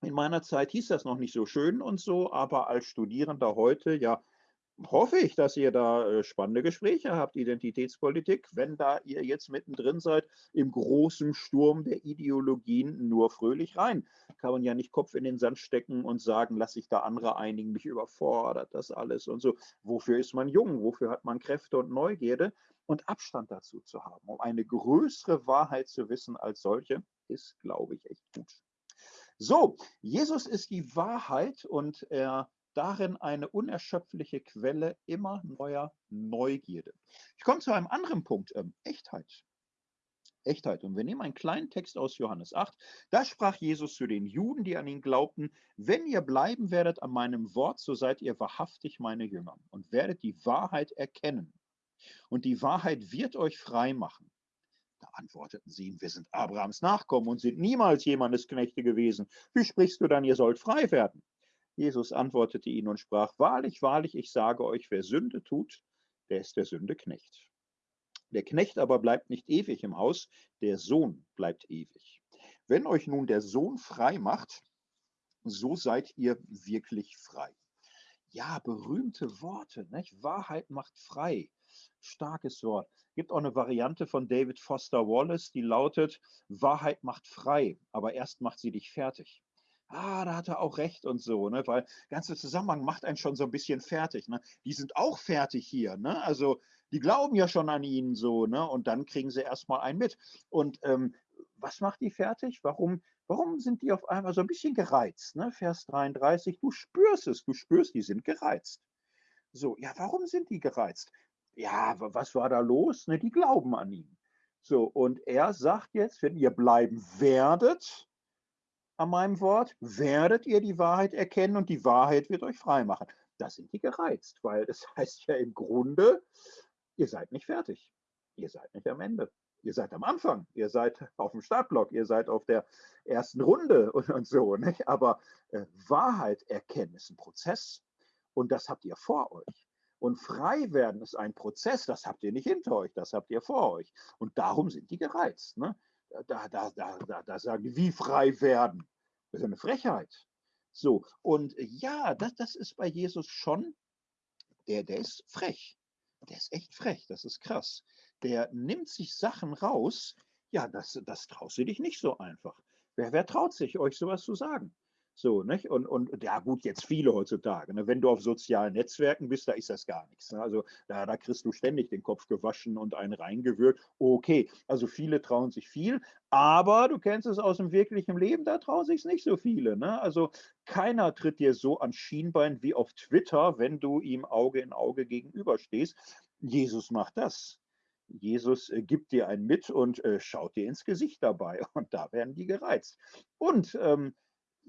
In meiner Zeit hieß das noch nicht so schön und so, aber als Studierender heute, ja, hoffe ich, dass ihr da äh, spannende Gespräche habt, Identitätspolitik, wenn da ihr jetzt mittendrin seid im großen Sturm der Ideologien nur fröhlich rein. Kann man ja nicht Kopf in den Sand stecken und sagen, lass sich da andere einigen, mich überfordert das alles und so. Wofür ist man jung? Wofür hat man Kräfte und Neugierde? Und Abstand dazu zu haben, um eine größere Wahrheit zu wissen als solche, ist, glaube ich, echt gut. So, Jesus ist die Wahrheit und er darin eine unerschöpfliche Quelle immer neuer Neugierde. Ich komme zu einem anderen Punkt, ähm, Echtheit. Echtheit. Und wir nehmen einen kleinen Text aus Johannes 8. Da sprach Jesus zu den Juden, die an ihn glaubten, wenn ihr bleiben werdet an meinem Wort, so seid ihr wahrhaftig meine Jünger und werdet die Wahrheit erkennen. Und die Wahrheit wird euch frei machen. Da antworteten sie ihm, wir sind Abrahams Nachkommen und sind niemals jemandes Knechte gewesen. Wie sprichst du dann, ihr sollt frei werden? Jesus antwortete ihnen und sprach, Wahrlich, wahrlich, ich sage euch, wer Sünde tut, der ist der Sünde Knecht. Der Knecht aber bleibt nicht ewig im Haus, der Sohn bleibt ewig. Wenn euch nun der Sohn frei macht, so seid ihr wirklich frei. Ja, berühmte Worte, nicht? Wahrheit macht frei. Starkes Wort. Gibt auch eine Variante von David Foster Wallace, die lautet, Wahrheit macht frei, aber erst macht sie dich fertig ah, da hat er auch recht und so, ne? weil ganze Zusammenhang macht einen schon so ein bisschen fertig. Ne? Die sind auch fertig hier, ne? also die glauben ja schon an ihn so, ne? und dann kriegen sie erstmal einen mit. Und ähm, was macht die fertig? Warum, warum sind die auf einmal so ein bisschen gereizt? Ne? Vers 33, du spürst es, du spürst, die sind gereizt. So, ja, warum sind die gereizt? Ja, was war da los? Ne, die glauben an ihn. So, und er sagt jetzt, wenn ihr bleiben werdet, an meinem Wort, werdet ihr die Wahrheit erkennen und die Wahrheit wird euch frei machen. Da sind die gereizt, weil es heißt ja im Grunde, ihr seid nicht fertig. Ihr seid nicht am Ende. Ihr seid am Anfang, ihr seid auf dem Startblock, ihr seid auf der ersten Runde und, und so. Nicht? Aber äh, Wahrheit erkennen ist ein Prozess und das habt ihr vor euch. Und frei werden ist ein Prozess, das habt ihr nicht hinter euch, das habt ihr vor euch. Und darum sind die gereizt. Ne? Da, da, da, da, da sagen die, wie frei werden. Das ist eine Frechheit. So, und ja, das, das ist bei Jesus schon, der, der ist frech. Der ist echt frech, das ist krass. Der nimmt sich Sachen raus, ja, das, das traust du dich nicht so einfach. Wer, wer traut sich, euch sowas zu sagen? So, nicht? Und, und ja, gut, jetzt viele heutzutage. Ne? Wenn du auf sozialen Netzwerken bist, da ist das gar nichts. Ne? Also da, da kriegst du ständig den Kopf gewaschen und einen reingewürgt. Okay, also viele trauen sich viel, aber du kennst es aus dem wirklichen Leben, da trauen sich nicht so viele. Ne? Also keiner tritt dir so an Schienbein wie auf Twitter, wenn du ihm Auge in Auge gegenüberstehst. Jesus macht das. Jesus äh, gibt dir ein mit und äh, schaut dir ins Gesicht dabei. Und da werden die gereizt. Und ähm,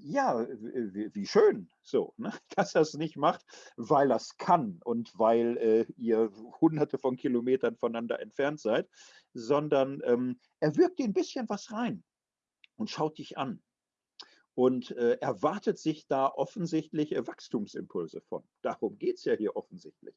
ja, wie, schön, so, ne? dass er es nicht macht, weil er es kann und weil äh, ihr hunderte von Kilometern voneinander entfernt seid, sondern ähm, er wirkt dir ein bisschen was rein und schaut dich an. und äh, erwartet sich da offensichtliche Wachstumsimpulse von. Darum geht es ja hier offensichtlich.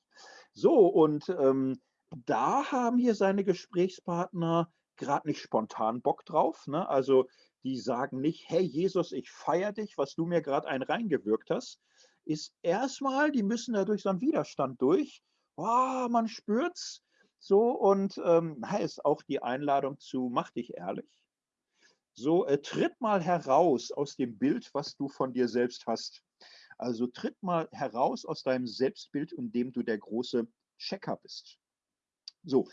So, und ähm, da haben hier seine Gesprächspartner gerade nicht spontan Bock drauf. Ne? Also die sagen nicht, hey Jesus, ich feiere dich, was du mir gerade einen reingewirkt hast, ist erstmal, die müssen da durch so einen Widerstand durch. Oh, man spürt's so und ähm, heißt auch die Einladung zu, mach dich ehrlich. So, äh, tritt mal heraus aus dem Bild, was du von dir selbst hast. Also tritt mal heraus aus deinem Selbstbild, in dem du der große Checker bist. So,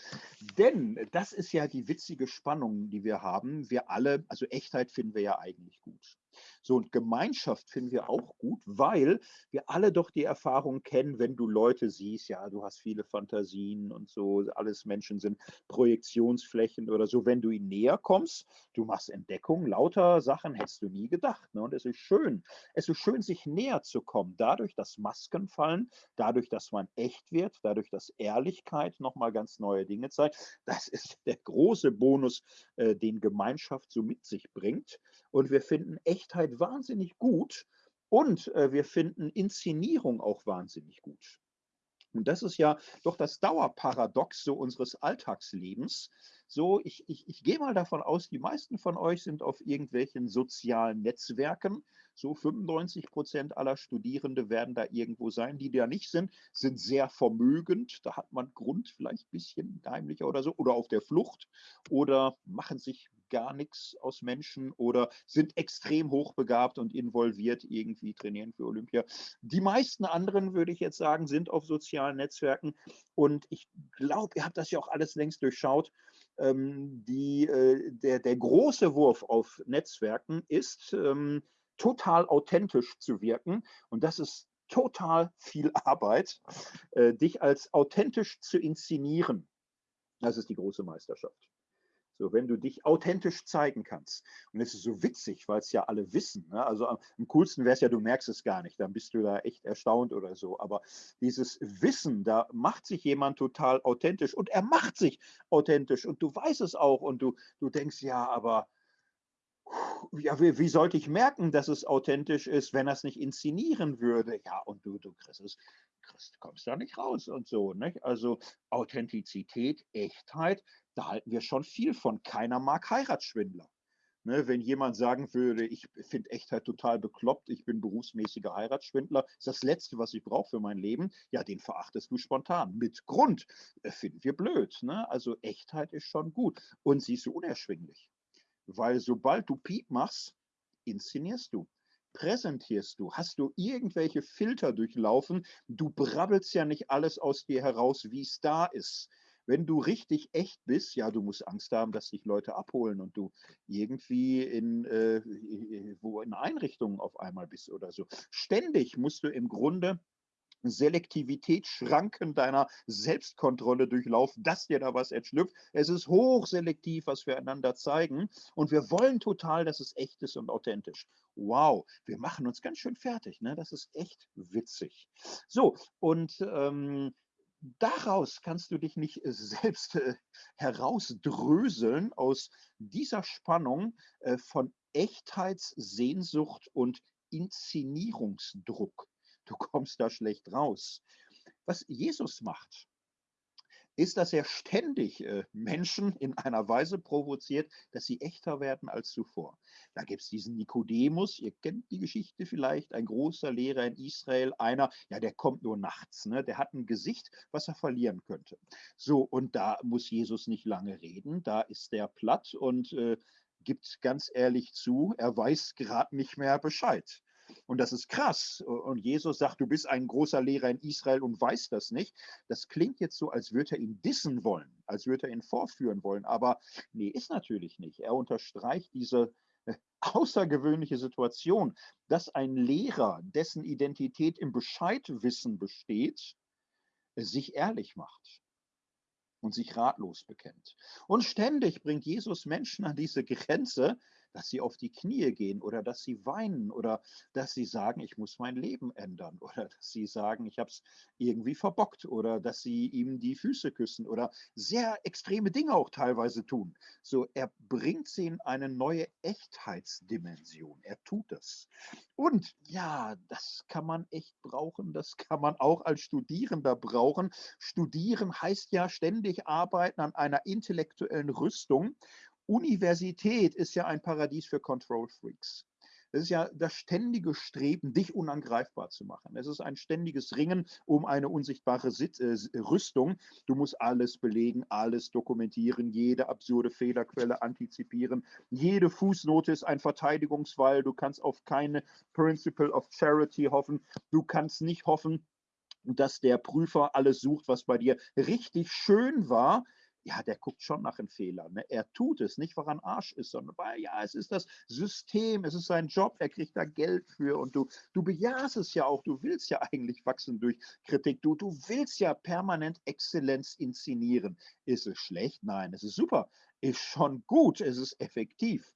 denn das ist ja die witzige Spannung, die wir haben. Wir alle, also Echtheit finden wir ja eigentlich gut. So, und Gemeinschaft finden wir auch gut, weil wir alle doch die Erfahrung kennen, wenn du Leute siehst, ja, du hast viele Fantasien und so, alles Menschen sind Projektionsflächen oder so. Wenn du ihnen näher kommst, du machst Entdeckungen, lauter Sachen hättest du nie gedacht. Ne? Und es ist schön, es ist schön, sich näher zu kommen, dadurch, dass Masken fallen, dadurch, dass man echt wird, dadurch, dass Ehrlichkeit nochmal ganz neue Dinge zeigt. Das ist der große Bonus, äh, den Gemeinschaft so mit sich bringt. Und wir finden Echtheit wahnsinnig gut und äh, wir finden Inszenierung auch wahnsinnig gut. Und das ist ja doch das Dauerparadox so unseres Alltagslebens. So, ich, ich, ich gehe mal davon aus, die meisten von euch sind auf irgendwelchen sozialen Netzwerken. So 95 Prozent aller Studierende werden da irgendwo sein. Die, die da nicht sind, sind sehr vermögend. Da hat man Grund, vielleicht ein bisschen heimlicher oder so, oder auf der Flucht oder machen sich gar nichts aus Menschen oder sind extrem hochbegabt und involviert irgendwie trainieren für Olympia. Die meisten anderen, würde ich jetzt sagen, sind auf sozialen Netzwerken und ich glaube, ihr habt das ja auch alles längst durchschaut. Ähm, die, äh, der, der große Wurf auf Netzwerken ist, ähm, total authentisch zu wirken und das ist total viel Arbeit, äh, dich als authentisch zu inszenieren. Das ist die große Meisterschaft. So, wenn du dich authentisch zeigen kannst. Und es ist so witzig, weil es ja alle wissen. Ne? Also am, coolsten wäre es ja, du merkst es gar nicht. Dann bist du da echt erstaunt oder so. Aber dieses Wissen, da macht sich jemand total authentisch und er macht sich authentisch und du weißt es auch und du, du denkst, ja, aber ja, wie, wie, sollte ich merken, dass es authentisch ist, wenn er es nicht inszenieren würde? Ja, und du, du kriegst es, kriegst, kommst da nicht raus und so. Nicht? Also Authentizität, Echtheit, da halten wir schon viel von. Keiner mag Heiratsschwindler. Ne, wenn jemand sagen würde, ich finde Echtheit total bekloppt, ich bin berufsmäßiger Heiratsschwindler, ist das Letzte, was ich brauche für mein Leben, ja, den verachtest du spontan. Mit Grund. Äh, finden wir blöd. Ne? Also Echtheit ist schon gut. Und sie ist unerschwinglich. Weil sobald du Piep machst, inszenierst du präsentierst du? Hast du irgendwelche Filter durchlaufen? Du brabbelst ja nicht alles aus dir heraus, wie es da ist. Wenn du richtig echt bist, ja, du musst Angst haben, dass dich Leute abholen und du irgendwie in, äh, wo in Einrichtungen auf einmal bist oder so. Ständig musst du im Grunde Selektivitätsschranken deiner Selbstkontrolle durchlaufen, dass dir da was entschlüpft. Es ist hochselektiv, was wir einander zeigen. Und wir wollen total, dass es echt ist und authentisch. Wow, wir machen uns ganz schön fertig. Ne? Das ist echt witzig. So, und ähm, daraus kannst du dich nicht selbst äh, herausdröseln aus dieser Spannung äh, von Echtheitssehnsucht und Inszenierungsdruck. Du kommst da schlecht raus. Was Jesus macht, ist, dass er ständig äh, Menschen in einer Weise provoziert, dass sie echter werden als zuvor. Da gibt es diesen Nikodemus, ihr kennt die Geschichte vielleicht, ein großer Lehrer in Israel, einer, ja, der kommt nur nachts, ne? der hat ein Gesicht, was er verlieren könnte. So, und da muss Jesus nicht lange reden, da ist der platt und äh, gibt ganz ehrlich zu, er weiß gerade nicht mehr Bescheid. Und das ist krass. Und Jesus sagt, du bist ein großer Lehrer in Israel und weißt das nicht. Das klingt jetzt so, als würde er ihn dissen wollen, als würde er ihn vorführen wollen. Aber nee, ist natürlich nicht. Er unterstreicht diese äh, außergewöhnliche Situation, dass ein Lehrer, dessen Identität im Bescheidwissen besteht, sich ehrlich macht und sich ratlos bekennt. Und ständig bringt Jesus Menschen an diese Grenze, dass sie auf die Knie gehen oder dass sie weinen oder dass sie sagen, ich muss mein Leben ändern oder dass sie sagen, ich habe es irgendwie verbockt oder dass sie ihm die Füße küssen oder sehr extreme Dinge auch teilweise tun. So, er bringt sie in eine neue Echtheitsdimension. Er tut es. Und ja, das kann man echt brauchen. Das kann man auch als Studierender brauchen. Studieren heißt ja ständig arbeiten an einer intellektuellen Rüstung. Universität ist ja ein Paradies für Control Freaks. Es ist ja das ständige Streben, dich unangreifbar zu machen. Es ist ein ständiges Ringen um eine unsichtbare Sit äh, Rüstung. Du musst alles belegen, alles dokumentieren, jede absurde Fehlerquelle antizipieren. Jede Fußnote ist ein Verteidigungswall. Du kannst auf keine Principle of Charity hoffen. Du kannst nicht hoffen, dass der Prüfer alles sucht, was bei dir richtig schön war, ja, der guckt schon nach einem Fehler. Ne? Er tut es nicht, weil er ein Arsch ist, sondern weil, ja, es ist das System, es ist sein Job, er kriegt da Geld für und du, du bejahst es ja auch, du willst ja eigentlich wachsen durch Kritik, du, du willst ja permanent Exzellenz inszenieren. Ist es schlecht? Nein, es ist super, ist schon gut, es ist effektiv.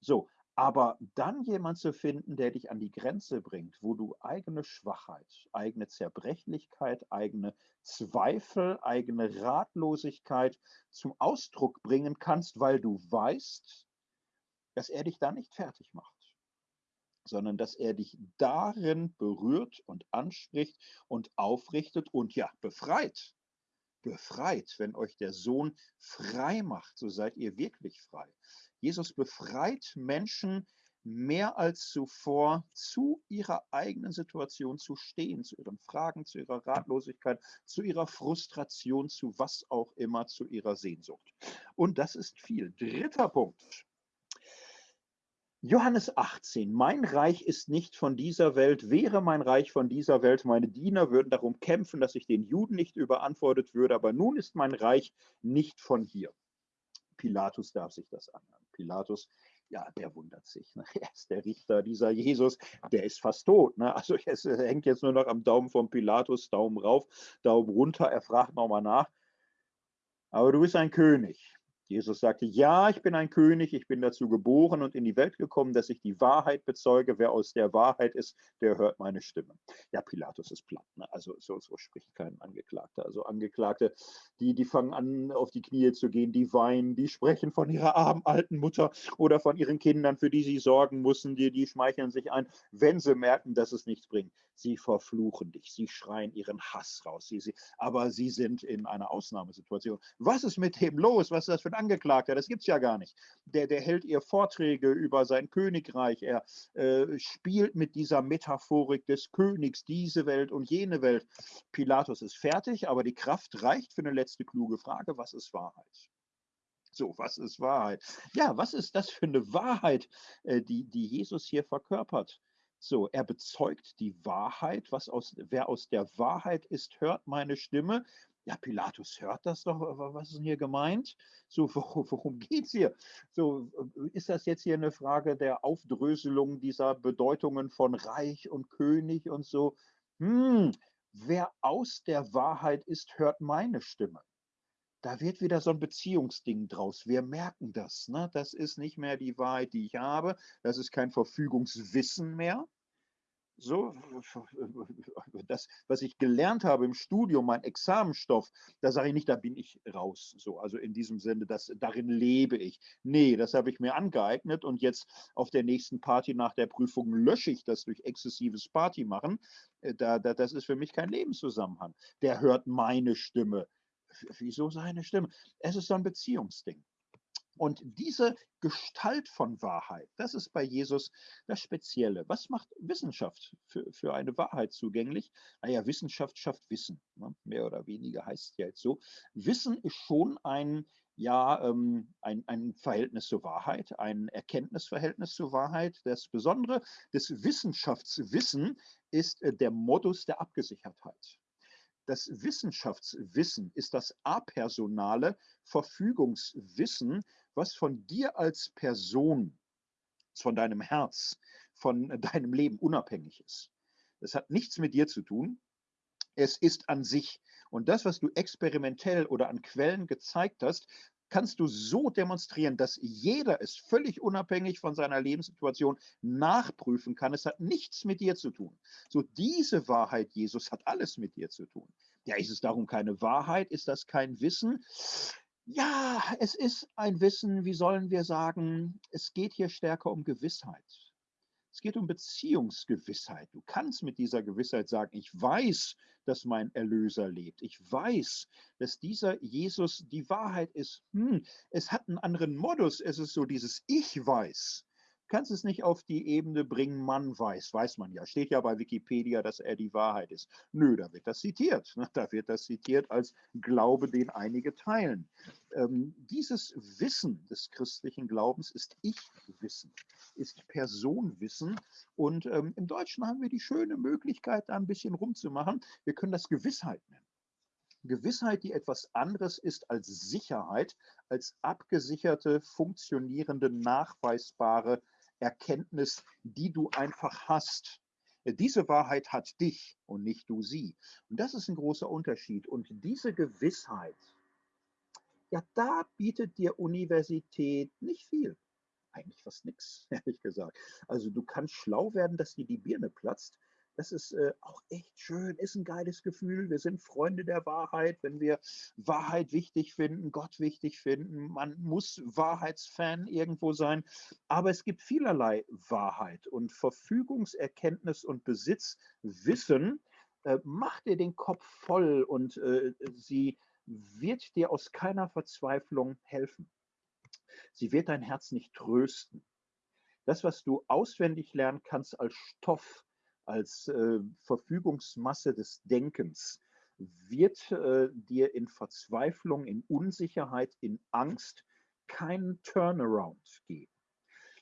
So, aber dann jemand zu finden, der dich an die Grenze bringt, wo du eigene Schwachheit, eigene Zerbrechlichkeit, eigene Zweifel, eigene Ratlosigkeit zum Ausdruck bringen kannst, weil du weißt, dass er dich da nicht fertig macht, sondern dass er dich darin berührt und anspricht und aufrichtet und ja, befreit befreit. Wenn euch der Sohn frei macht, so seid ihr wirklich frei. Jesus befreit Menschen mehr als zuvor zu ihrer eigenen Situation zu stehen, zu ihren Fragen, zu ihrer Ratlosigkeit, zu ihrer Frustration, zu was auch immer, zu ihrer Sehnsucht. Und das ist viel. Dritter Punkt. Johannes 18, mein Reich ist nicht von dieser Welt, wäre mein Reich von dieser Welt, meine Diener würden darum kämpfen, dass ich den Juden nicht überantwortet würde, aber nun ist mein Reich nicht von hier. Pilatus darf sich das anhören. Pilatus, ja, der wundert sich. Ne? Er ist der Richter, dieser Jesus, der ist fast tot. Ne? Also es hängt jetzt nur noch am Daumen von Pilatus, Daumen rauf, Daumen runter, er fragt nochmal nach. Aber du bist ein König. Jesus sagte, ja, ich bin ein König, ich bin dazu geboren und in die Welt gekommen, dass ich die Wahrheit bezeuge. Wer aus der Wahrheit ist, der hört meine Stimme. Ja, Pilatus ist platt. Ne? Also so, so, spricht kein Angeklagter. Also Angeklagte, die, die fangen an, auf die Knie zu gehen, die weinen, die sprechen von ihrer armen alten Mutter oder von ihren Kindern, für die sie sorgen müssen, die, die schmeicheln sich ein, wenn sie merken, dass es nichts bringt. Sie verfluchen dich, sie schreien ihren Hass raus. Sie, sie, aber sie sind in einer Ausnahmesituation. Was ist mit dem los? Was ist das für ein Angeklagter, das gibt es ja gar nicht. Der, der hält ihr Vorträge über sein Königreich, er äh, spielt mit dieser Metaphorik des Königs, diese Welt und jene Welt. Pilatus ist fertig, aber die Kraft reicht für eine letzte kluge Frage, was ist Wahrheit? So, was ist Wahrheit? Ja, was ist das für eine Wahrheit, äh, die, die Jesus hier verkörpert? So, er bezeugt die Wahrheit. Was aus, wer aus der Wahrheit ist, hört meine Stimme ja, Pilatus hört das doch, was ist denn hier gemeint? So, worum geht es hier? So, ist das jetzt hier eine Frage der Aufdröselung dieser Bedeutungen von Reich und König und so? Hm, wer aus der Wahrheit ist, hört meine Stimme. Da wird wieder so ein Beziehungsding draus. Wir merken das. Ne? Das ist nicht mehr die Wahrheit, die ich habe. Das ist kein Verfügungswissen mehr, so, das, was ich gelernt habe im Studium, mein Examenstoff, da sage ich nicht, da bin ich raus. So, also in diesem Sinne, dass darin lebe ich. Nee, das habe ich mir angeeignet und jetzt auf der nächsten Party nach der Prüfung lösche ich das durch exzessives Party machen. Äh, da, da, das ist für mich kein Lebenszusammenhang. Der hört meine Stimme. Wieso seine Stimme? Es ist so ein Beziehungsding. Und diese Gestalt von Wahrheit, das ist bei Jesus das Spezielle. Was macht Wissenschaft für, für eine Wahrheit zugänglich? Naja, Wissenschaft schafft Wissen. Ne? Mehr oder weniger heißt es ja jetzt so. Wissen ist schon ein, ja, ähm, ein, ein Verhältnis zur Wahrheit, ein Erkenntnisverhältnis zur Wahrheit. Das Besondere des Wissenschaftswissen ist äh, der Modus der Abgesichertheit das Wissenschaftswissen ist das apersonale Verfügungswissen, was von dir als Person, von deinem Herz, von deinem Leben unabhängig ist. Das hat nichts mit dir zu tun. Es ist an sich. Und das, was du experimentell oder an Quellen gezeigt hast, kannst du so demonstrieren, dass jeder es völlig unabhängig von seiner Lebenssituation nachprüfen kann. Es hat nichts mit dir zu tun. So diese Wahrheit, Jesus, hat alles mit dir zu tun. Ja, ist es darum keine Wahrheit? Ist das kein Wissen? Ja, es ist ein Wissen, wie sollen wir sagen, es geht hier stärker um Gewissheit. Es geht um Beziehungsgewissheit. Du kannst mit dieser Gewissheit sagen, ich weiß, dass mein Erlöser lebt. Ich weiß, dass dieser Jesus die Wahrheit ist. Hm, es hat einen anderen Modus. Es ist so dieses Ich weiß kannst es nicht auf die Ebene bringen, man weiß, weiß man ja. Steht ja bei Wikipedia, dass er die Wahrheit ist. Nö, da wird das zitiert. Ne? Da wird das zitiert als Glaube, den einige teilen. Ähm, dieses Wissen des christlichen Glaubens ist Ich-Wissen, ist Personwissen. Und ähm, im Deutschen haben wir die schöne Möglichkeit, da ein bisschen rumzumachen. Wir können das Gewissheit nennen. Gewissheit, die etwas anderes ist als Sicherheit, als abgesicherte, funktionierende, nachweisbare Erkenntnis, die du einfach hast. Diese Wahrheit hat dich und nicht du sie. Und das ist ein großer Unterschied. Und diese Gewissheit, ja, da bietet dir Universität nicht viel. Eigentlich fast nichts, ehrlich gesagt. Also du kannst schlau werden, dass dir die Birne platzt, das ist äh, auch echt schön, ist ein geiles Gefühl. Wir sind Freunde der Wahrheit, wenn wir Wahrheit wichtig finden, Gott wichtig finden. Man muss Wahrheitsfan irgendwo sein. Aber es gibt vielerlei Wahrheit und Verfügungserkenntnis und Besitz, Wissen äh, macht dir den Kopf voll und äh, sie wird dir aus keiner Verzweiflung helfen. Sie wird dein Herz nicht trösten. Das, was du auswendig lernen kannst als Stoff, als äh, Verfügungsmasse des Denkens wird äh, dir in Verzweiflung, in Unsicherheit, in Angst keinen Turnaround geben.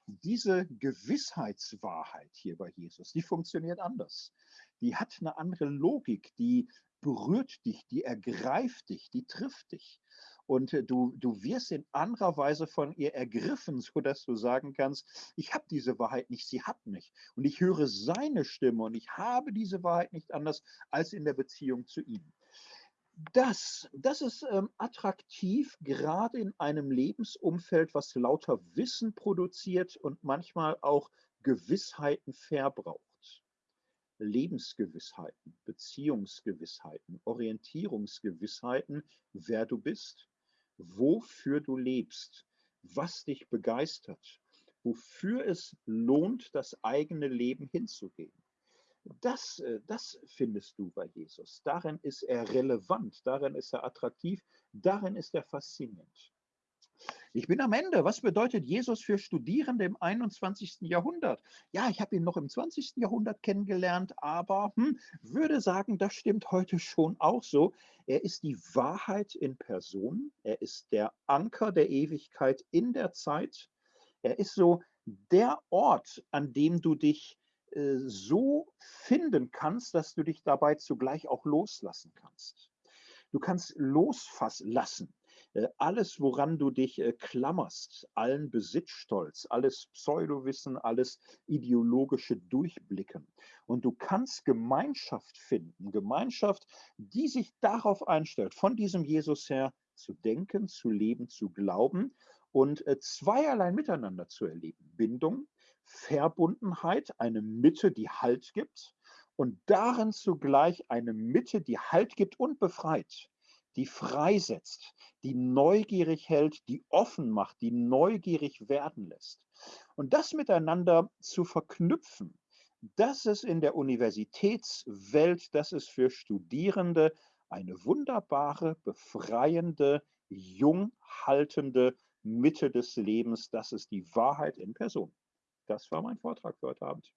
Diese Gewissheitswahrheit hier bei Jesus, die funktioniert anders. Die hat eine andere Logik, die berührt dich, die ergreift dich, die trifft dich. Und äh, du, du wirst in anderer Weise von ihr ergriffen, sodass du sagen kannst, ich habe diese Wahrheit nicht, sie hat mich. Und ich höre seine Stimme und ich habe diese Wahrheit nicht anders als in der Beziehung zu ihm. Das, das ist ähm, attraktiv, gerade in einem Lebensumfeld, was lauter Wissen produziert und manchmal auch Gewissheiten verbraucht. Lebensgewissheiten, Beziehungsgewissheiten, Orientierungsgewissheiten, wer du bist, wofür du lebst, was dich begeistert, wofür es lohnt, das eigene Leben hinzugeben. Das, äh, das findest du bei Jesus. Darin ist er relevant, darin ist er attraktiv, darin ist er faszinierend. Ich bin am Ende. Was bedeutet Jesus für Studierende im 21. Jahrhundert? Ja, ich habe ihn noch im 20. Jahrhundert kennengelernt, aber hm, würde sagen, das stimmt heute schon auch so. Er ist die Wahrheit in Person. Er ist der Anker der Ewigkeit in der Zeit. Er ist so der Ort, an dem du dich äh, so finden kannst, dass du dich dabei zugleich auch loslassen kannst. Du kannst losfassen lassen. Äh, alles, woran du dich äh, klammerst, allen Besitzstolz, alles Pseudowissen, alles ideologische Durchblicken. Und du kannst Gemeinschaft finden, Gemeinschaft, die sich darauf einstellt, von diesem Jesus her zu denken, zu leben, zu glauben und äh, zweierlei miteinander zu erleben. Bindung, Verbundenheit, eine Mitte, die Halt gibt und darin zugleich eine Mitte, die Halt gibt und befreit die freisetzt, die neugierig hält, die offen macht, die neugierig werden lässt. Und das miteinander zu verknüpfen, das ist in der Universitätswelt, das ist für Studierende eine wunderbare, befreiende, jung haltende Mitte des Lebens. Das ist die Wahrheit in Person. Das war mein Vortrag für heute Abend.